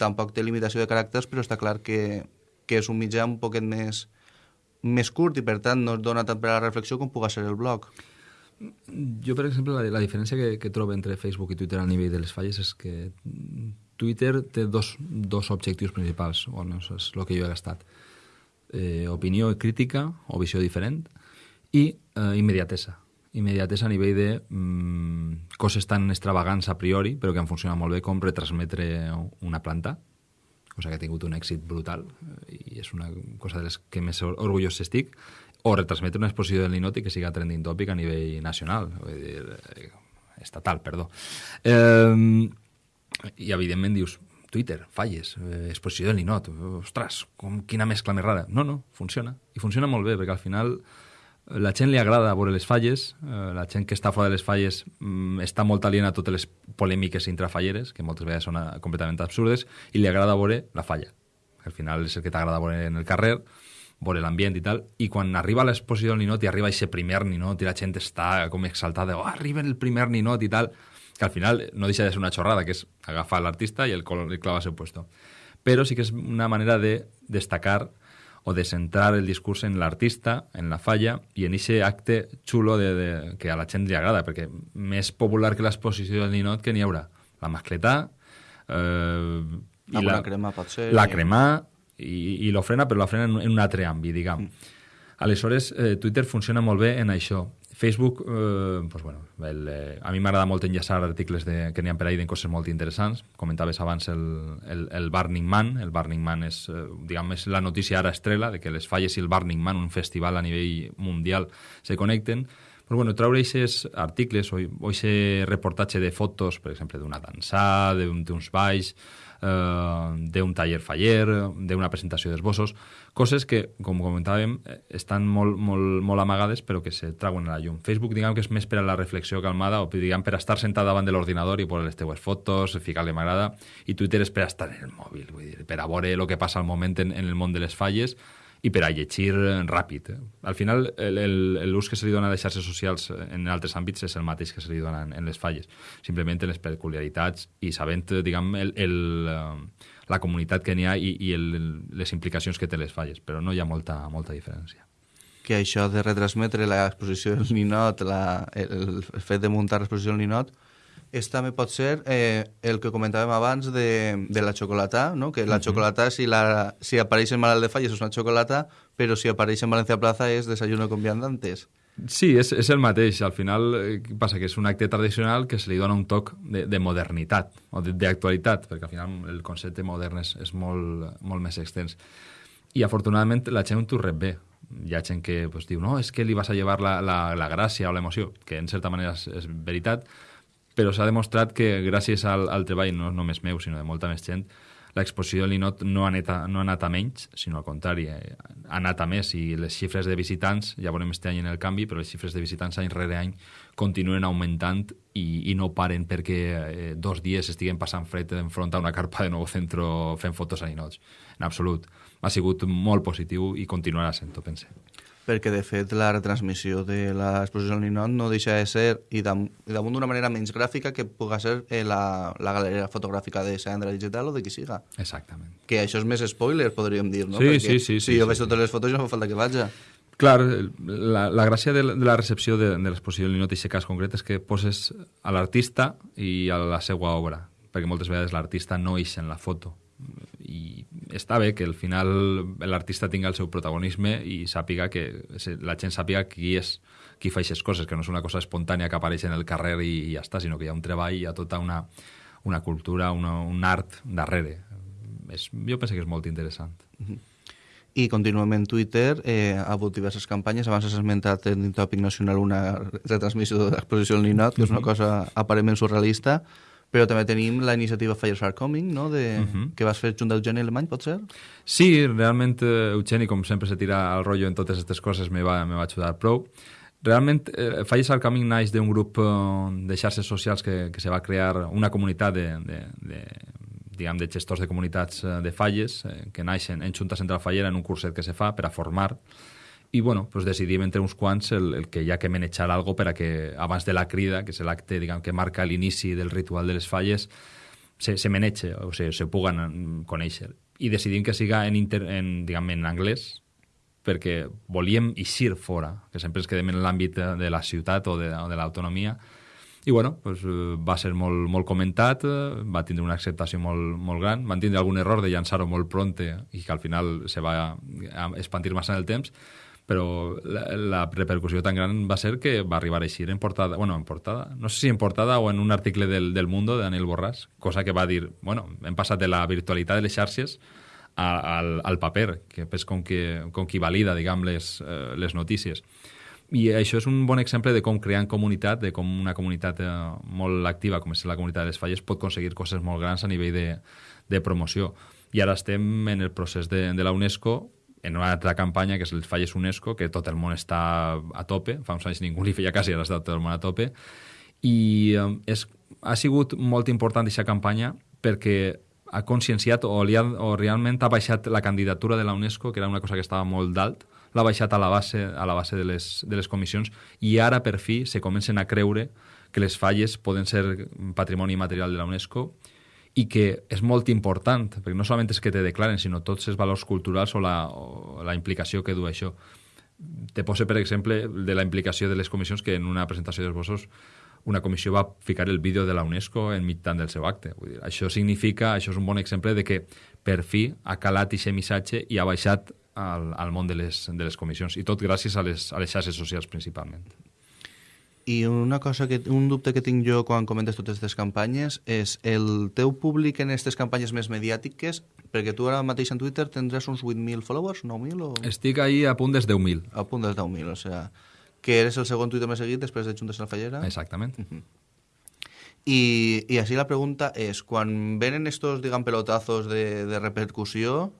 tampoc té limitació de caràcters però està clar que, que és un mitjà un poquet més, més curt i per tant no es dona tant per a la reflexió com pugui ser el blog. Jo, per exemple, la, la diferència que, que trobo entre Facebook i Twitter a nivell de les falles és que Twitter té dos, dos objectius principals, o no, és el que jo he gastat. Eh, opinió crítica o visió diferent i eh, immediatesa. Immediatesa a nivell de mm, coses tan extravagants a priori, però que han funcionat molt bé com retransmetre una planta, cosa que ha tingut un èxit brutal i és una cosa de les que més orgullós estic o retransmetre una exposició del Ninot i que siga trending topic a nivell nacional, vull dir, eh, estatal, perdó. Eh, I, evidentment, dius, Twitter, falles, eh, exposició del Ninot, ostres, com, quina mescla més rara. No, no, funciona. I funciona molt bé, perquè al final la gent li agrada veure les falles, eh, la gent que està fora de les falles mm, està molt aliena a totes les polèmiques intrafalleres, que moltes vegades són eh, completament absurdes, i li agrada veure la falla. Al final és el que t'agrada veure en el carrer, veure l'ambient i tal, i quan arriba l'exposició del ninot i arriba aquest primer ninot i la gent està com exaltada, oh, arriba el primer ninot i tal, que al final no deixa de ser una xorrada, que és agafar l'artista i el, el clava a seu puesto. Però sí que és una manera de destacar o de centrar el discurs en l'artista, en la falla, i en aquest acte xulo de, de, que a la gent li agrada, perquè més popular que l'exposició del ninot que n'hi haurà. La mascletà... Eh, i la, la crema pot ser... La crema, i, i l'ofrena, però l'ofrena en, en un altre àmbit, diguem. Mm. Aleshores, eh, Twitter funciona molt bé en això. Facebook, eh, pues bueno, el, eh, a mi m'agrada molt enllaçar articles de, que n'hi ha per ahí de coses molt interessants. Comentaves abans el, el, el Burning Man. El Burning Man és, eh, diguem, és la notícia ara estrela de que les falles i el Burning Man, un festival a nivell mundial, se connecten. Però bueno, treure aquests articles o aquest reportatge de fotos, per exemple, d'una dansada, d'uns balls, d'un taller faller, d'una presentació d'esbossos, coses que, com comentàvem, eh, estan molt, molt, molt amagades però que se trauen a la llum. Facebook, diguem que és més per a la reflexió calmada o diguem per a estar sentat davant de l'ordinador i posar les teues fotos, ficar-li m'agrada, i Twitter és per a estar en el mòbil, vull dir, per a veure el que passa al moment en, en el món de les falles, i per a llegir ràpid. Eh? Al final, l'ús que se li dona a les xarxes socials en altres àmbits és el mateix que se li dona en, en les falles. Simplement les peculiaritats i sabent, diguem, el, el, eh, la comunitat que n'hi ha i, i el, les implicacions que té les falles, però no hi ha molta, molta diferència que això de retransmetre l'exposició del ninot, la, el, el fet de muntar l'exposició del ninot, és també pot ser eh, el que comentàvem abans de, de la xocolata, no? que la uh -huh. xocolata, si, la, si apareix en Malalt de Falles és una xocolata, però si apareix en Valencia Plaza és desayuno con viandantes. Sí, és, és el mateix. Al final eh, passa que és un acte tradicional que se li dona un toc de, de modernitat o d'actualitat, perquè al final el concepte modern és, és molt, molt més extens. I afortunadament la gent ho rep bé. Hi ha gent que pues, diu, no, és que li vas a llevar la, la, la gràcia o l'emoció, que en certa manera és, és veritat, però s'ha demostrat que gràcies al, al treball, no només meu, sinó de molta més gent, l'exposició de l'INOT no, ha anat a, no ha anat a menys, sinó al contrari, eh, ha anat a més i les xifres de visitants, ja veurem este any en el canvi, però les xifres de visitants any rere any continuen augmentant i, i no paren perquè eh, dos dies estiguen passant fred enfront a una carpa de nou centro fent fotos a l'INOT. En absolut. Ha sigut molt positiu i continuarà sent-ho, pense perquè de fet la retransmissió de l'exposició al Ninot no deixa de ser, i damunt, damunt d'una manera menys gràfica, que puga ser eh, la, la galeria fotogràfica de Sandra Digital o de qui siga. Exactament. Que això és més spoiler, podríem dir, no? Sí, perquè sí, sí. Si sí, jo sí, veig totes les fotos no fa falta que vaja. Clar, la, la gràcia de, de la recepció de, de l'exposició del Ninot i cas concret és que poses a l'artista i a la seva obra, perquè moltes vegades l'artista no ix en la foto i està bé que al final l'artista tingui el seu protagonisme i sàpiga que la gent sàpiga qui és qui fa aquestes coses, que no és una cosa espontània que apareix en el carrer i, i ja està, sinó que hi ha un treball, hi ha tota una, una cultura, una, un art darrere. És, jo penso que és molt interessant. Uh -huh. I contínuament Twitter eh, ha hagut diverses campanyes. Abans has esmentat en Tòpic Nacional una retransmissió de l'exposició del Ninot, que és una cosa aparentment surrealista, però també tenim la iniciativa Fires Are Coming, no? de, uh -huh. que vas fer junt d'Eugeni Alemany, pot ser? Sí, realment eh, Eugeni, com sempre se tira al rotllo en totes aquestes coses, me va, me va ajudar prou. Realment, eh, al Camí naix d'un grup eh, de xarxes socials que, que se va crear una comunitat de, de, de, diguem, de gestors de comunitats eh, de falles eh, que naixen en Junta Central Fallera en un curset que se fa per a formar i bueno, pues decidim entre uns quants el, el que hi ha que manejar algo per a que abans de la crida, que és l'acte que marca l'inici del ritual de les falles, se, se maneja o se, se puguen conèixer. I decidim que siga en, inter, en, diguem, en anglès, perquè volíem eixir fora, que sempre ens quedem en l'àmbit de la ciutat o de, o de l'autonomia, i bueno, pues, eh, va ser molt, molt comentat, eh, va tindre una acceptació molt, molt gran, van tindre algun error de llançar-ho molt pronte i que al final se va expandir massa en el temps, però la, la repercussió tan gran va ser que va arribar a eixir en portada, bueno, en portada, no sé si en portada o en un article del, del Mundo de Daniel Borràs, cosa que va dir, bueno, hem passat de la virtualitat de les xarxes a, al, al paper, que és com, que, com qui valida, diguem, les, eh, les notícies. I això és un bon exemple de com crear comunitat, de com una comunitat eh, molt activa, com és la comunitat de les falles, pot aconseguir coses molt grans a nivell de, de promoció. I ara estem en el procés de, de la UNESCO en una altra campanya, que és el Falles UNESCO, que tot el món està a tope, fa uns anys ningú li feia quasi, ara està tot el món a tope, i eh, és, ha sigut molt important aquesta campanya perquè ha conscienciat o, li ha, o realment ha baixat la candidatura de la UNESCO, que era una cosa que estava molt d'alt, l'ha baixat a la base, a la base de, les, de les comissions i ara per fi se comencen a creure que les falles poden ser patrimoni material de la UNESCO i que és molt important, perquè no solament és que te declaren, sinó tots els valors culturals o la, o la implicació que du això. Te poso, per exemple, de la implicació de les comissions que en una presentació d'esbossos una comissió va ficar el vídeo de la UNESCO en mitjan del seu acte. Vull dir, això significa, això és un bon exemple de que per fi ha calat aquest missatge i ha baixat al, al món de les, de les comissions, i tot gràcies a les, a les xarxes socials principalment. I una cosa que, un dubte que tinc jo quan comentes totes aquestes campanyes és el teu públic en aquestes campanyes més mediàtiques, perquè tu ara mateix en Twitter tindràs uns 8.000 followers, 9.000 o...? Estic ahí a punt dels 10.000. A punt dels 10.000, o sigui que eres el segon Twitter més seguit després de Juntes en Fallera. Exactament. Uh -huh. I, I així la pregunta és, quan venen estos, diguem, pelotazos de, de repercussió,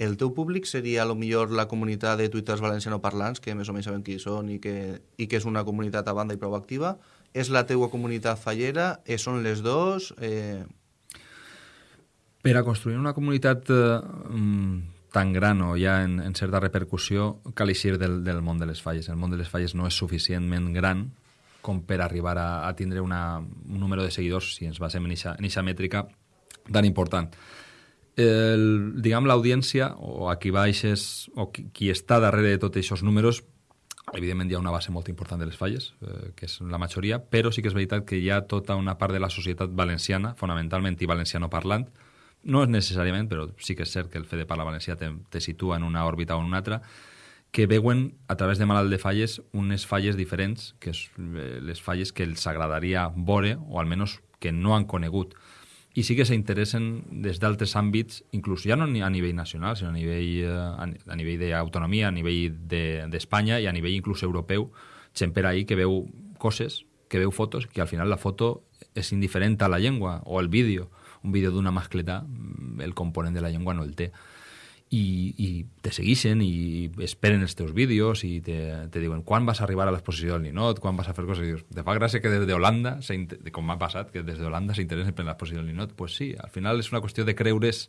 el teu públic seria a lo millor la comunitat de twitters valencianoparlants, que més o menys sabem qui són i que, i que és una comunitat a banda i prou activa. És la teua comunitat fallera? Eh, són les dos? Eh... Per a construir una comunitat eh, tan gran o ja en, en certa repercussió cal eixir del, del món de les falles. El món de les falles no és suficientment gran com per arribar a, a tindre una, un número de seguidors, si ens basem en aquesta mètrica, tan important. El, diguem, l'audiència, o a qui baixes, o qui, qui està darrere de tots aquests números, evidentment hi ha una base molt important de les falles, eh, que és la majoria, però sí que és veritat que hi ha tota una part de la societat valenciana, fonamentalment i valenciano parlant, no és necessàriament, però sí que és cert que el fet de parlar valencià te, te situa en una òrbita o en una altra, que veuen a través de Malalt de Falles unes falles diferents, que és eh, les falles que els agradaria veure, o almenys que no han conegut. I sí que s'interessen des d'altres àmbits, inclús ja no a nivell nacional, sinó a nivell, eh, a nivell d'autonomia, a nivell d'Espanya de, i a nivell inclús europeu, gent per ahir que veu coses, que veu fotos, que al final la foto és indiferent a la llengua o el vídeo, un vídeo d'una mascleta, mm, el component de la llengua no el té. I, i te segueixen i esperen els teus vídeos i te, te diuen quan vas arribar a l'exposició del Ninot, quan vas a fer coses, i dius, te fa gràcia que des d'Holanda, com m'ha passat, que des d'Holanda s'interessen per l'exposició del Ninot, pues sí, al final és una qüestió de creure's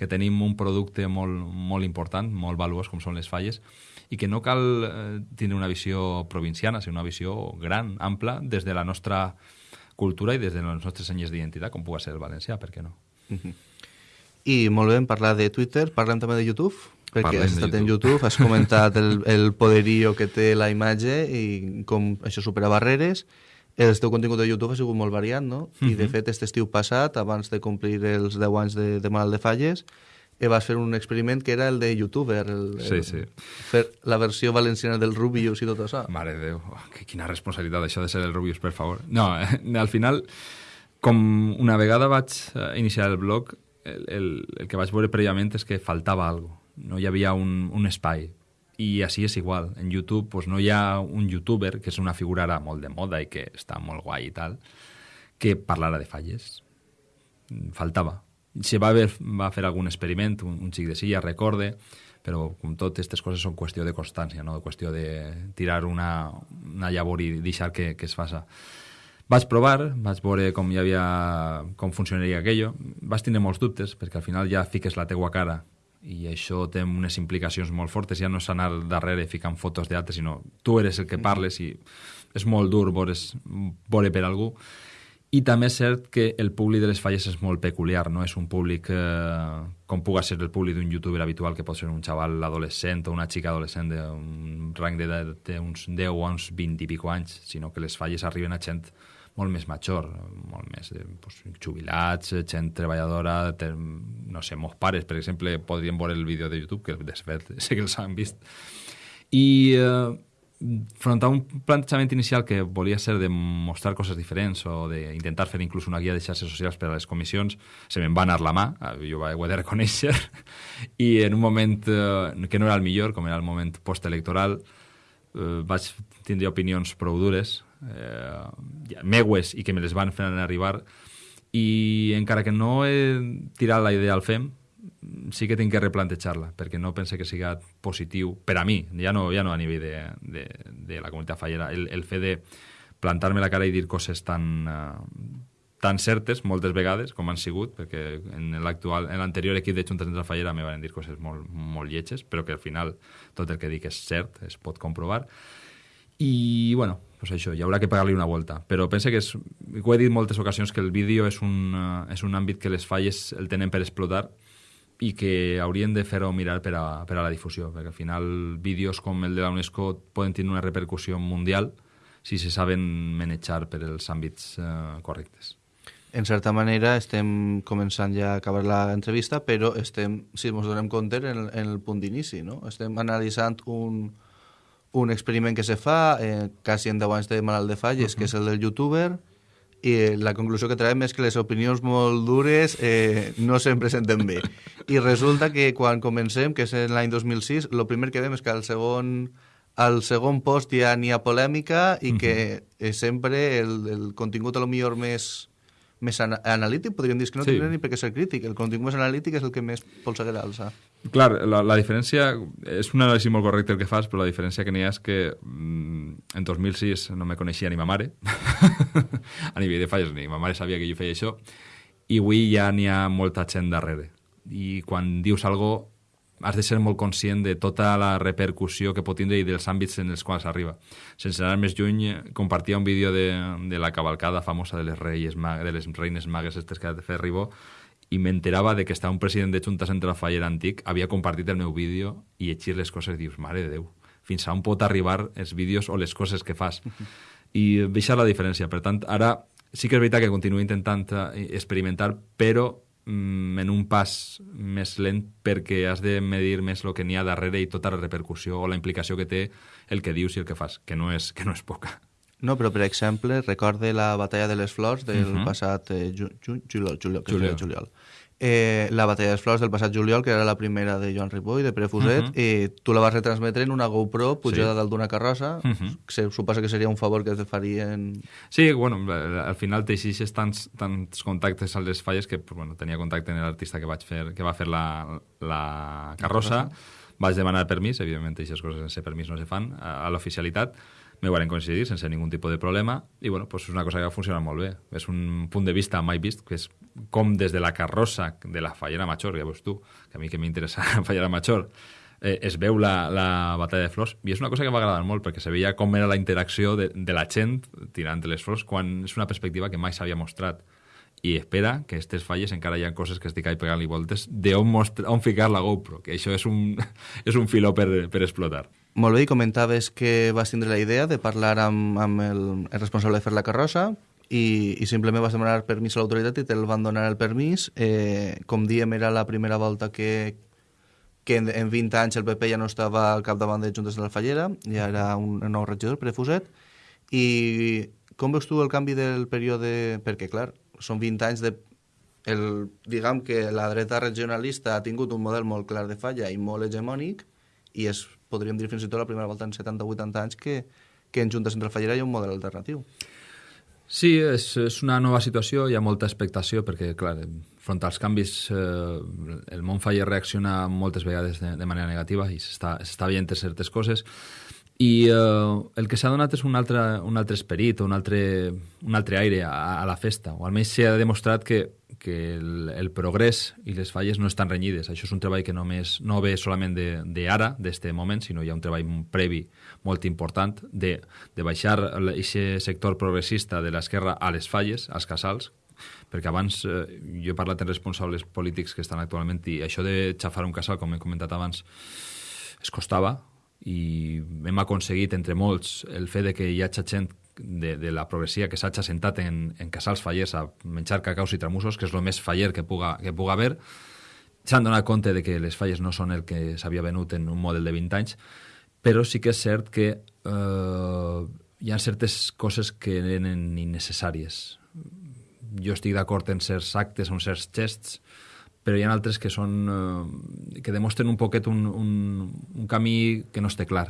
que tenim un producte molt, molt important, molt valuós com són les falles, i que no cal eh, tindre una visió provinciana, sinó una visió gran, ampla, des de la nostra cultura i des de les nostres senyes d'identitat, com pugui ser el valencià, per què no? Uh -huh. I molt bé, parlar de Twitter, parlem també de YouTube, perquè Parlem has estat YouTube. en YouTube, has comentat el, el poderío que té la imatge i com això supera barreres. El teu contingut de YouTube ha sigut molt variat, no? Uh -huh. I, de fet, aquest estiu passat, abans de complir els 10 anys de, de Malalt de Falles, eh, vas fer un experiment que era el de youtuber, el, sí, sí. fer la versió valenciana del Rubius i tot això. Mare de Déu, oh, quina responsabilitat això de ser el Rubius, per favor. No, eh, al final, com una vegada vaig eh, iniciar el blog, el, el, el que vaig veure prèviament és que faltava algo, no hi havia un, un espai. I així és igual. En YouTube pues, no hi ha un youtuber, que és una figura ara molt de moda i que està molt guai i tal, que parlara de falles. Faltava Se va, haver, va fer algun experiment, un, un xic de silla, recorde, però com tot, aquestes coses són qüestió de constància, no? qüestió de tirar una, una llavor i deixar que, que es faça. Vaig provar, vaig veure com hi havia, com funcionaria aquello. Vas tindre molts dubtes, perquè al final ja fiques la teua cara i això té unes implicacions molt fortes, ja no és anar darrere ficant fotos d'altres, sinó tu eres el que parles i és molt dur veure's, veure per algú. I també és cert que el públic de les falles és molt peculiar, no és un públic eh, com puga ser el públic d'un youtuber habitual, que pot ser un xaval adolescent o una xica adolescent d'un rang d'uns 10 o uns 20 i pico anys, sinó que les falles arriben a gent molt més major, molt més eh, pues, jubilats, gent treballadora, ter, no sé, meus pares, per exemple, podrien veure el vídeo de YouTube, que de fet sé que els han vist. I eh, front a un plantejament inicial que volia ser de mostrar coses diferents o d'intentar fer inclús una guia de xarxes socials per a les comissions, se me'n va anar la mà, eh, jo ho he de reconèixer, i en un moment eh, que no era el millor, com era el moment postelectoral, eh, vaig tindre opinions prou dures eh, meues i que me les van fer arribar i encara que no he tirat la idea al FEM sí que tinc que replantejar-la perquè no pense que siga positiu per a mi, ja no, ja no a nivell de, de, de la comunitat fallera el, el fet de plantar-me la cara i dir coses tan, uh, tan certes moltes vegades com han sigut perquè en l'actual en l'anterior equip de Junta Central Fallera me van dir coses molt, molt lletges però que al final tot el que dic és cert, es pot comprovar i bueno, pues això, hi haurà que pagar-li una volta. Però pense que és, ho he dit moltes ocasions, que el vídeo és un, uh, és un àmbit que les falles el tenen per explotar i que haurien de fer-ho mirar per a, per a la difusió, perquè al final vídeos com el de la UNESCO poden tenir una repercussió mundial si se saben manejar per els àmbits uh, correctes. En certa manera estem començant ja a acabar l'entrevista, però estem, si ens donem compte, en, en el punt d'inici, no? Estem analitzant un, un experiment que se fa eh, quasi en 10 anys de malalt de falles, uh -huh. que és el del youtuber, i la conclusió que traiem és que les opinions molt dures eh, no sempre senten bé. I resulta que quan comencem, que és l'any 2006, el primer que veiem és que al segon, al segon post ja n'hi ha polèmica i que eh, sempre el, el contingut a lo millor més més an analític, podríem dir que no sí. tindria ni per què ser crític. El contingut més analític és el que més polseguera alça. Clar, la, la diferència... És un anàlisi molt correcte el que fas, però la diferència que n'hi ha és que mm, en 2006 no me coneixia ni ma mare, a nivell de falles, ni ma mare sabia que jo feia això, i avui ja n'hi ha molta gent darrere. I quan dius alguna has de ser molt conscient de tota la repercussió que pot tindre i dels àmbits en els quals arriba. Sense anar més lluny, compartia un vídeo de, de la cavalcada famosa de les, reis, de les reines magues estes que ha de fer Ribó i m'enterava de que estava un president de Junta Central Faller antic, havia compartit el meu vídeo i llegir les coses i dius, mare de Déu, fins a on pot arribar els vídeos o les coses que fas. I deixar la diferència. Per tant, ara sí que és veritat que continuo intentant eh, experimentar, però mm, en un pas més lent perquè has de medir més el que n'hi ha darrere i tota la repercussió o la implicació que té el que dius i el que fas, que no és, que no és poca. No, però per exemple, recorde la batalla de les flors del uh mhm. -huh. passat eh, ju, ju, juliol, juliol, juliol. juliol eh, la batalla de les flors del passat juliol, que era la primera de Joan Ripoll, de Pere Fuset, uh -huh. i tu la vas retransmetre en una GoPro pujada sí. dalt d'una carrossa. Uh -huh. Se suposa que seria un favor que te farien... Sí, bueno, al final teixixes tants, tants contactes a les falles que pues, bueno, tenia contacte amb l'artista que, vaig fer, que va fer la, la carrossa, vaig demanar permís, evidentment aquestes coses sense permís no se fan, a, a l'oficialitat, me van coincidir sense ningú tipus de problema i bueno, pues és una cosa que va funcionar molt bé. És un punt de vista mai vist, que és com des de la carrossa de la Fallera Major, ja veus tu, que a mi que m'interessa la Fallera Major, eh, es veu la, la batalla de flors i és una cosa que m'ha agradat molt perquè se veia com era la interacció de, de la gent tirant les flors quan és una perspectiva que mai s'havia mostrat i espera que aquestes falles encara hi ha coses que estic ahí pegant-li voltes d'on on ficar la GoPro, que això és un, és un filó per, per explotar. Molt bé, i comentaves que vas tindre la idea de parlar amb, amb el, el responsable de fer la carrossa i, i simplement vas demanar permís a l'autoritat i te'l van donar el permís. Eh, com diem, era la primera volta que, que en, en 20 anys el PP ja no estava al capdavant de Juntes de la Fallera, ja era un, nou regidor, Pere Fuset. I com veus tu el canvi del període... Perquè, clar, són 20 anys de... El, diguem que la dreta regionalista ha tingut un model molt clar de falla i molt hegemònic i és podríem dir fins i tot la primera volta en 70 80 anys que, que en Junta Central Fallera hi ha un model alternatiu. Sí, és, és una nova situació, hi ha molta expectació, perquè, clar, front als canvis eh, el món faller reacciona moltes vegades de, de manera negativa i s'està veient certes coses i eh, el que s'ha donat és un altre, un altre esperit, un altre, un altre aire a, a la festa, o almenys s'ha demostrat que, que el, el progrés i les falles no estan renyides. Això és un treball que només no ve solament d'ara, d'este moment, sinó hi ha un treball previ molt important de, de baixar aquest sector progressista de l'esquerra a les falles, als casals, perquè abans eh, jo he parlat amb responsables polítics que estan actualment i això de xafar un casal, com he comentat abans, es costava, i hem aconseguit, entre molts, el fet de que hi hagi gent de, de la progressia que s'hagi assentat en, en casals fallers a menjar cacaus i tramussos, que és el més faller que puga, que puga haver, s'han donat compte de que les falles no són el que s'havia venut en un model de 20 anys, però sí que és cert que eh, hi ha certes coses que eren innecessàries. Jo estic d'acord en certs actes, en certs gests, però hi ha altres que són eh, que demostren un poquet un, un, un camí que no esté clar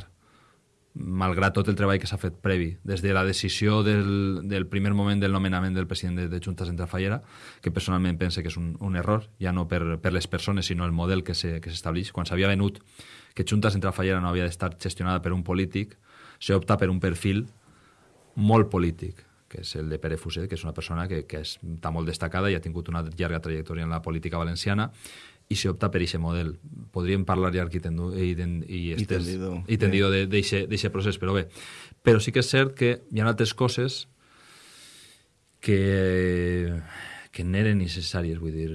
malgrat tot el treball que s'ha fet previ, des de la decisió del, del primer moment del nomenament del president de, de Junta Central Fallera, que personalment pense que és un, un error, ja no per, per les persones, sinó el model que s'estableix. Quan s'havia venut que Junta Central Fallera no havia d'estar gestionada per un polític, s'opta per un perfil molt polític que és el de Pere Fuset, que és una persona que, que està molt destacada i ha tingut una llarga trajectòria en la política valenciana i s'opta per aquest model. Podríem parlar llarg i, tendu, i, ten, i, estes, I tendido, i tendido d'aquest procés, però bé. Però sí que és cert que hi ha altres coses que, que n'eren necessàries, vull dir...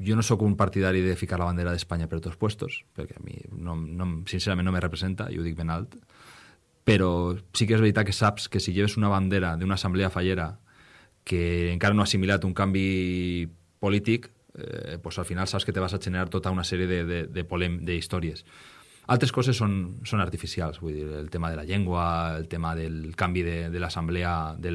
Jo no sóc un partidari de ficar la bandera d'Espanya per tots puestos, perquè a mi, no, no, sincerament, no me representa, i ho dic ben alt, però sí que és veritat que saps que si lleves una bandera d'una assemblea fallera que encara no ha assimilat un canvi polític, eh, pues al final saps que te vas a generar tota una sèrie de, de, de, polem, de històries. Altres coses són, són artificials, vull dir, el tema de la llengua, el tema del canvi de, de l'assemblea de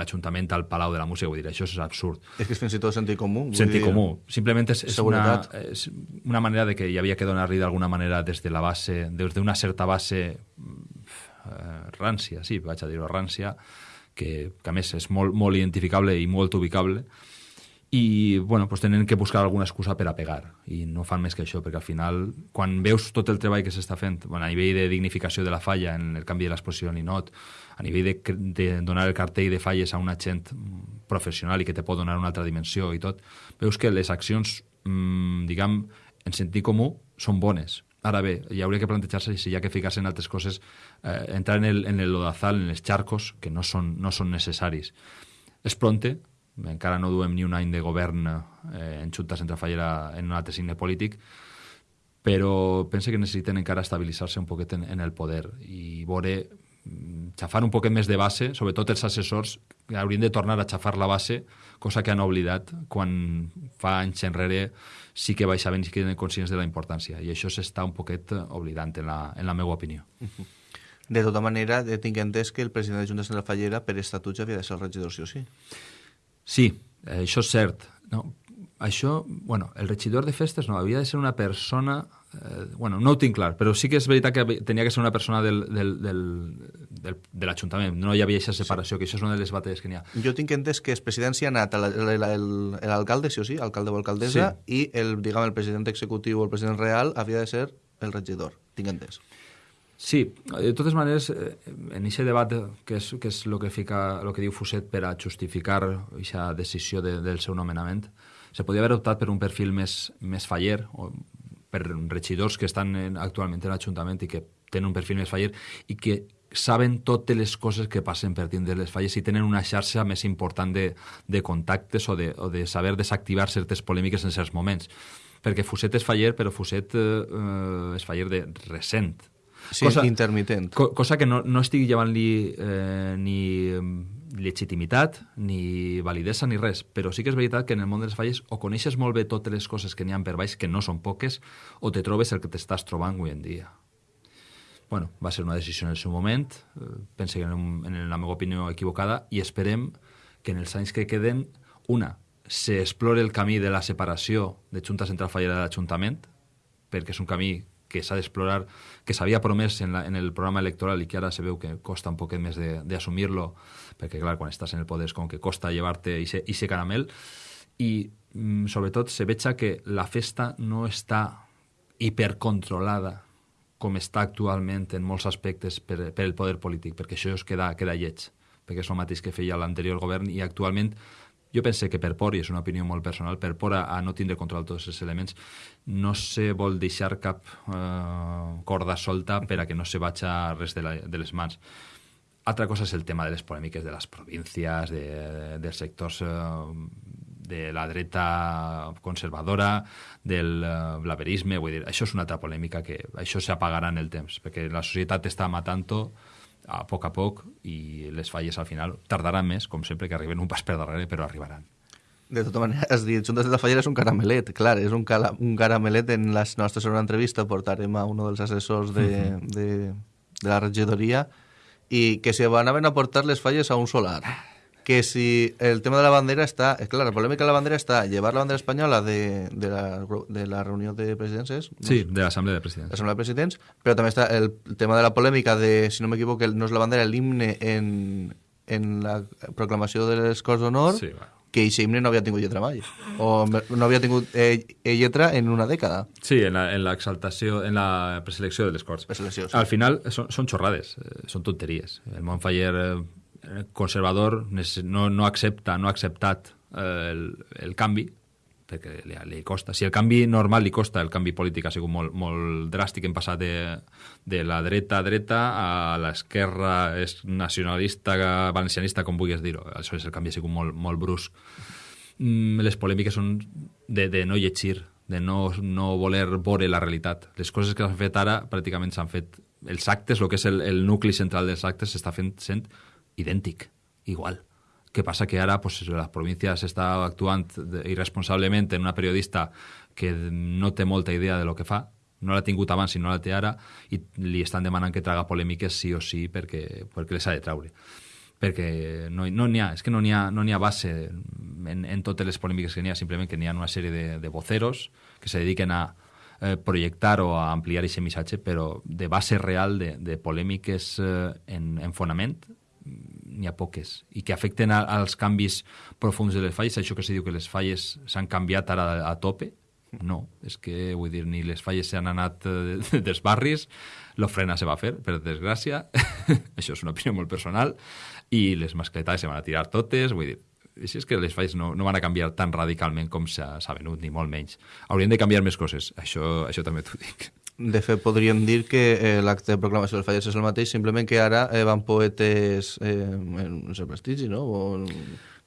l'Ajuntament al Palau de la Música, vull dir, això és absurd. És que és fins i tot sentit comú. Sentit dir, comú. Simplement és, és, una, és una manera de que hi havia que donar-li d'alguna manera des de la base, des d'una certa base eh, rància, sí, vaig a dir-ho, rància, que, que a més és molt, molt identificable i molt ubicable, i bueno, pues tenen que buscar alguna excusa per a pegar i no fan més que això, perquè al final quan veus tot el treball que s'està fent bueno, a nivell de dignificació de la falla en el canvi de l'exposició ninot, a nivell de, de donar el cartell de falles a una gent professional i que te pot donar una altra dimensió i tot, veus que les accions mmm, diguem, en sentit comú són bones Ara bé, hi hauria que plantejar-se si hi ha que ficar-se en altres coses, eh, entrar en el, en el lodazal, en els xarcos, que no són, no són necessaris. És pronte, encara no duem ni un any de govern eh, en Junta Centrafallera en un altre signe polític, però pense que necessiten encara estabilitzar-se un poquet en, en el poder i veure mm, xafar un poquet més de base, sobretot els assessors haurien de tornar a xafar la base, cosa que han oblidat quan fa anys enrere sí que baixaven i que eren conscients de la importància i això s'està un poquet oblidant en la, en la meva opinió. De tota manera, tinc entès que el president de Junta Central Fallera per estatut ja havia de ser el regidor, sí o sí? Sí, això és cert. No, això, bueno, el regidor de festes no, havia de ser una persona... Eh, bueno, no ho tinc clar, però sí que és veritat que tenia que ser una persona del, del, del, del, de l'Ajuntament. No hi havia aquesta separació, sí. que això és una de les batalles que n'hi ha. Jo tinc entès que és presidència ha anat l'alcalde, sí o sí, alcalde o alcaldessa, sí. i el, diguem, el president executiu o el president real havia de ser el regidor. Tinc entès. Sí, de totes maneres, eh, en aquest debat, que és, que és el que, fica, el que diu Fuset per a justificar aquesta decisió de, del seu nomenament, se podia haver optat per un perfil més, més faller, o per regidors que estan en, actualment en l'Ajuntament i que tenen un perfil més faller i que saben totes les coses que passen per dins les falles i tenen una xarxa més important de, de contactes o de, o de saber desactivar certes polèmiques en certs moments. Perquè Fuset és faller, però Fuset eh, és faller de recent, Sí, cosa, intermitent. Co cosa que no, no estigui llevant-li eh, ni legitimitat, ni validesa, ni res. Però sí que és veritat que en el món de les falles o coneixes molt bé totes les coses que n'hi ha per baix, que no són poques, o te trobes el que t'estàs trobant avui en dia. Bueno, va ser una decisió en el seu moment, eh, pense que en, en la meva opinió equivocada, i esperem que en els anys que queden, una, se explore el camí de la separació de Junta Central Fallera de l'Ajuntament, perquè és un camí que s'ha d'explorar, que s'havia promès en, la, en el programa electoral i que ara se veu que costa un poquet més d'assumir-lo, perquè clar, quan estàs en el poder és com que costa llevar-te aquest caramel, i mm, sobretot se veig que la festa no està hipercontrolada com està actualment en molts aspectes per, per el poder polític, perquè això es queda, queda lleig, perquè és el mateix que feia l'anterior govern i actualment jo pense que per por, i és una opinió molt personal, per por a, a no tindre control tots aquests elements, no se vol deixar cap eh, corda solta per a que no se vagi res de, la, de les mans. Altra cosa és el tema de les polèmiques de les províncies, de, de, dels sectors eh, de la dreta conservadora, del uh, blaverisme, vull dir, això és una altra polèmica que això s'apagarà en el temps, perquè la societat està matant a poc a poc i les falles al final tardaran més, com sempre, que arriben un pas per darrere, però arribaran. De tota manera, has dit, Juntes de la Fallera és un caramelet, clar, és un, cala, un caramelet en la nostra segona entrevista portarem a un dels assessors de, uh -huh. de, de la regidoria i que se van a portar les falles a un solar que si el tema de la bandera está, es claro, la polémica de la bandera está llevar la bandera española de, de, la, de la reunión de presidentes. Sí, de la Asamblea de Presidentes. La Asamblea de Presidentes, pero también está el, tema de la polémica de, si no me equivoco, no es la bandera, el himne en, en la proclamación del Corts d'Honor, sí, bueno. que ese himne no había tenido lletra mai, o no había tenido eh, lletra en una década. Sí, en la, en la exaltació, en la preselecció de les Corts. Sí. Al final són, són xorrades, eh, són tonteries. El Montfaller Eh, conservador no, no accepta, no ha acceptat eh, el, el canvi, perquè li, li costa. Si el canvi normal li costa, el canvi polític ha sigut molt, molt dràstic, hem passat de, de la dreta a dreta a l'esquerra és nacionalista, valencianista, com vulguis dir-ho. És el canvi ha sigut molt, molt brusc. Mm, les polèmiques són de, de no llegir, de no, no voler veure la realitat. Les coses que s'han fet ara pràcticament s'han fet... Els actes, el que és el, el nucli central dels actes, s'està fent sent idèntic, igual. Què passa que ara pues, la província està actuant irresponsablement en una periodista que no té molta idea de lo que fa, no l'ha tingut abans i no la té ara, i li estan demanant que traga polèmiques sí o sí perquè, perquè les ha de traure perquè no n'hi no ha, és que no n'hi ha, no ha base en, en totes les polèmiques que n'hi ha, simplement que n'hi ha una sèrie de, de voceros que se dediquen a eh, projectar o a ampliar aquest missatge, però de base real de, de polèmiques eh, en, en fonament n'hi ha poques, i que afecten als canvis profuns de les falles, això que se diu que les falles s'han canviat ara a, a tope, no, és que, vull dir, ni les falles s'han anat eh, dels barris, l'ofrena se va fer, per desgràcia, això és una opinió molt personal, i les mascletades se van a tirar totes, vull dir, si és que les falles no, no van a canviar tan radicalment com s'ha venut, ni molt menys. Haurien de canviar més coses, això, això també t'ho dic. De fet, podríem dir que eh, l'acte de proclamació dels falles és el mateix, simplement que ara eh, van poetes eh, en el prestigi, no? O...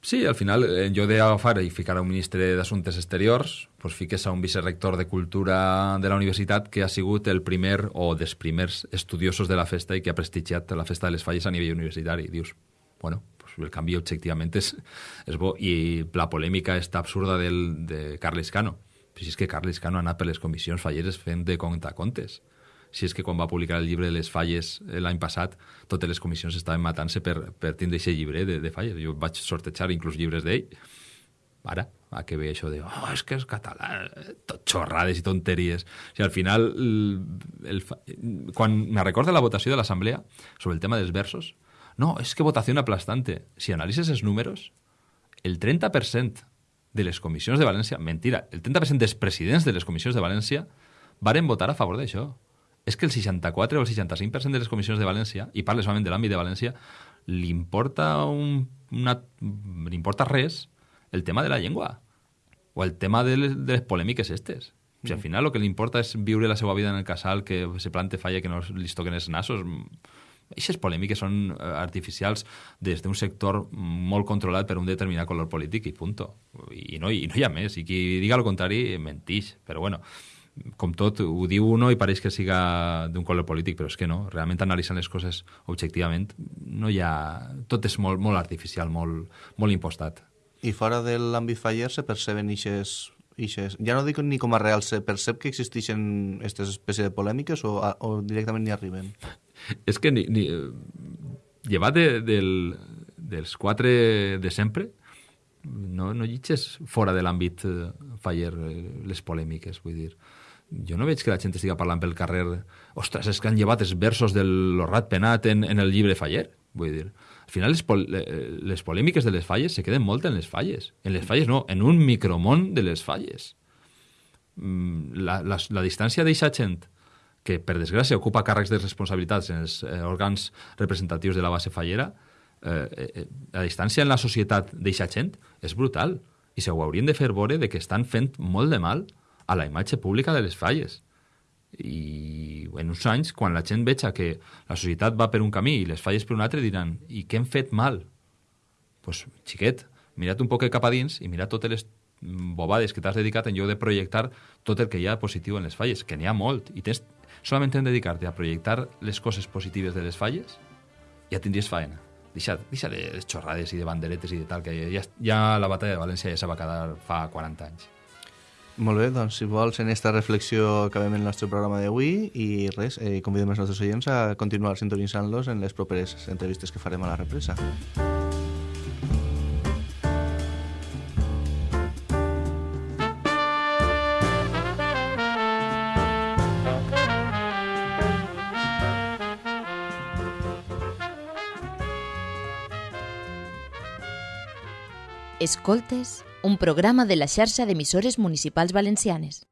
Sí, al final, en lloc d'agafar i ficar un ministre d'Assumptes Exteriors, pues fiques a un vicerrector de Cultura de la universitat que ha sigut el primer o dels primers estudiosos de la festa i que ha prestigiat la festa de les falles a nivell universitari. Dius, bueno, pues el canvi objectivament és, és bo. I la polèmica està absurda del, de Carles Cano però si és que Carles Cano ha anat per les comissions falleres fent de contes. Si és que quan va publicar el llibre de les falles eh, l'any passat, totes les comissions estaven matant-se per, per tindre aquest llibre de, de falles. Jo vaig sortejar inclús llibres d'ell. Ara, a que ve això de oh, és que és català, tot xorrades i tonteries. O sigui, al final, el, el, quan me recorda la votació de l'Assemblea sobre el tema dels versos, no, és que votació aplastante. Si analitzes els números, el 30% de les comissions de València, mentira, el 30% dels presidents de les comissions de València varen votar a favor d'això. És que el 64 o el 65% de les comissions de València, i parles solament de l'àmbit de València, li importa, un, una, li importa res el tema de la llengua o el tema de les, de les polèmiques estes. O sigui, al final el que li importa és viure la seva vida en el casal, que se plante falla, que no li toquen els nassos. Aquestes polèmiques són eh, artificials des d'un sector molt controlat per un determinat color polític i punt. I no, I no hi ha més. I qui diga el contrari mentix. Però bueno, com tot, ho diu uno i pareix que siga d'un color polític, però és que no. Realment analitzant les coses objectivament, no hi ha... Tot és molt, molt artificial, molt, molt impostat. I fora de l'àmbit faller se perceben eixes ixes, ja no dic ni com a real, se percep que existeixen aquestes espècies de polèmiques o, o directament ni arriben? És que ni, ni, llevat de, del, dels quatre de sempre, no, no llitges fora de l'àmbit eh, faller eh, les polèmiques, vull dir. jo no veig que la gent estigui parlant pel carrer ostres, és que han llevat els versos del Lorrat Penat en, en el llibre Faller. Vull dir, al final les, pol les polèmiques de les falles se queden molt en les falles. En les falles no, en un micromón de les falles. Mm, la, la, la distància d'eixa gent que, per desgràcia, ocupa càrrecs de responsabilitats en els eh, òrgans representatius de la base fallera, eh, eh, la distància en la societat d'eixa gent és brutal i se ho haurien de fer veure de que estan fent molt de mal a la imatge pública de les falles. I en uns anys, quan la gent veja que la societat va per un camí i les falles per un altre, diran i què hem fet mal? Doncs, pues, xiquet, mira't un poc cap a dins i mira totes les bobades que t'has dedicat en lloc de projectar tot el que hi ha positiu en les falles, que n'hi ha molt, i tens solament en dedicar-te a projectar les coses positives de les falles, ja tindries faena. Deixa, deixa de xorrades i de banderetes i de tal, que ja, ja la batalla de València ja se va quedar fa 40 anys. Molt bé, doncs si vols en aquesta reflexió acabem el nostre programa d'avui i res, eh, convidem els nostres oients a continuar sintonitzant-los en les properes entrevistes que farem a la represa. Escoltes, un programa de la xarxa d'emissores municipals valencianes.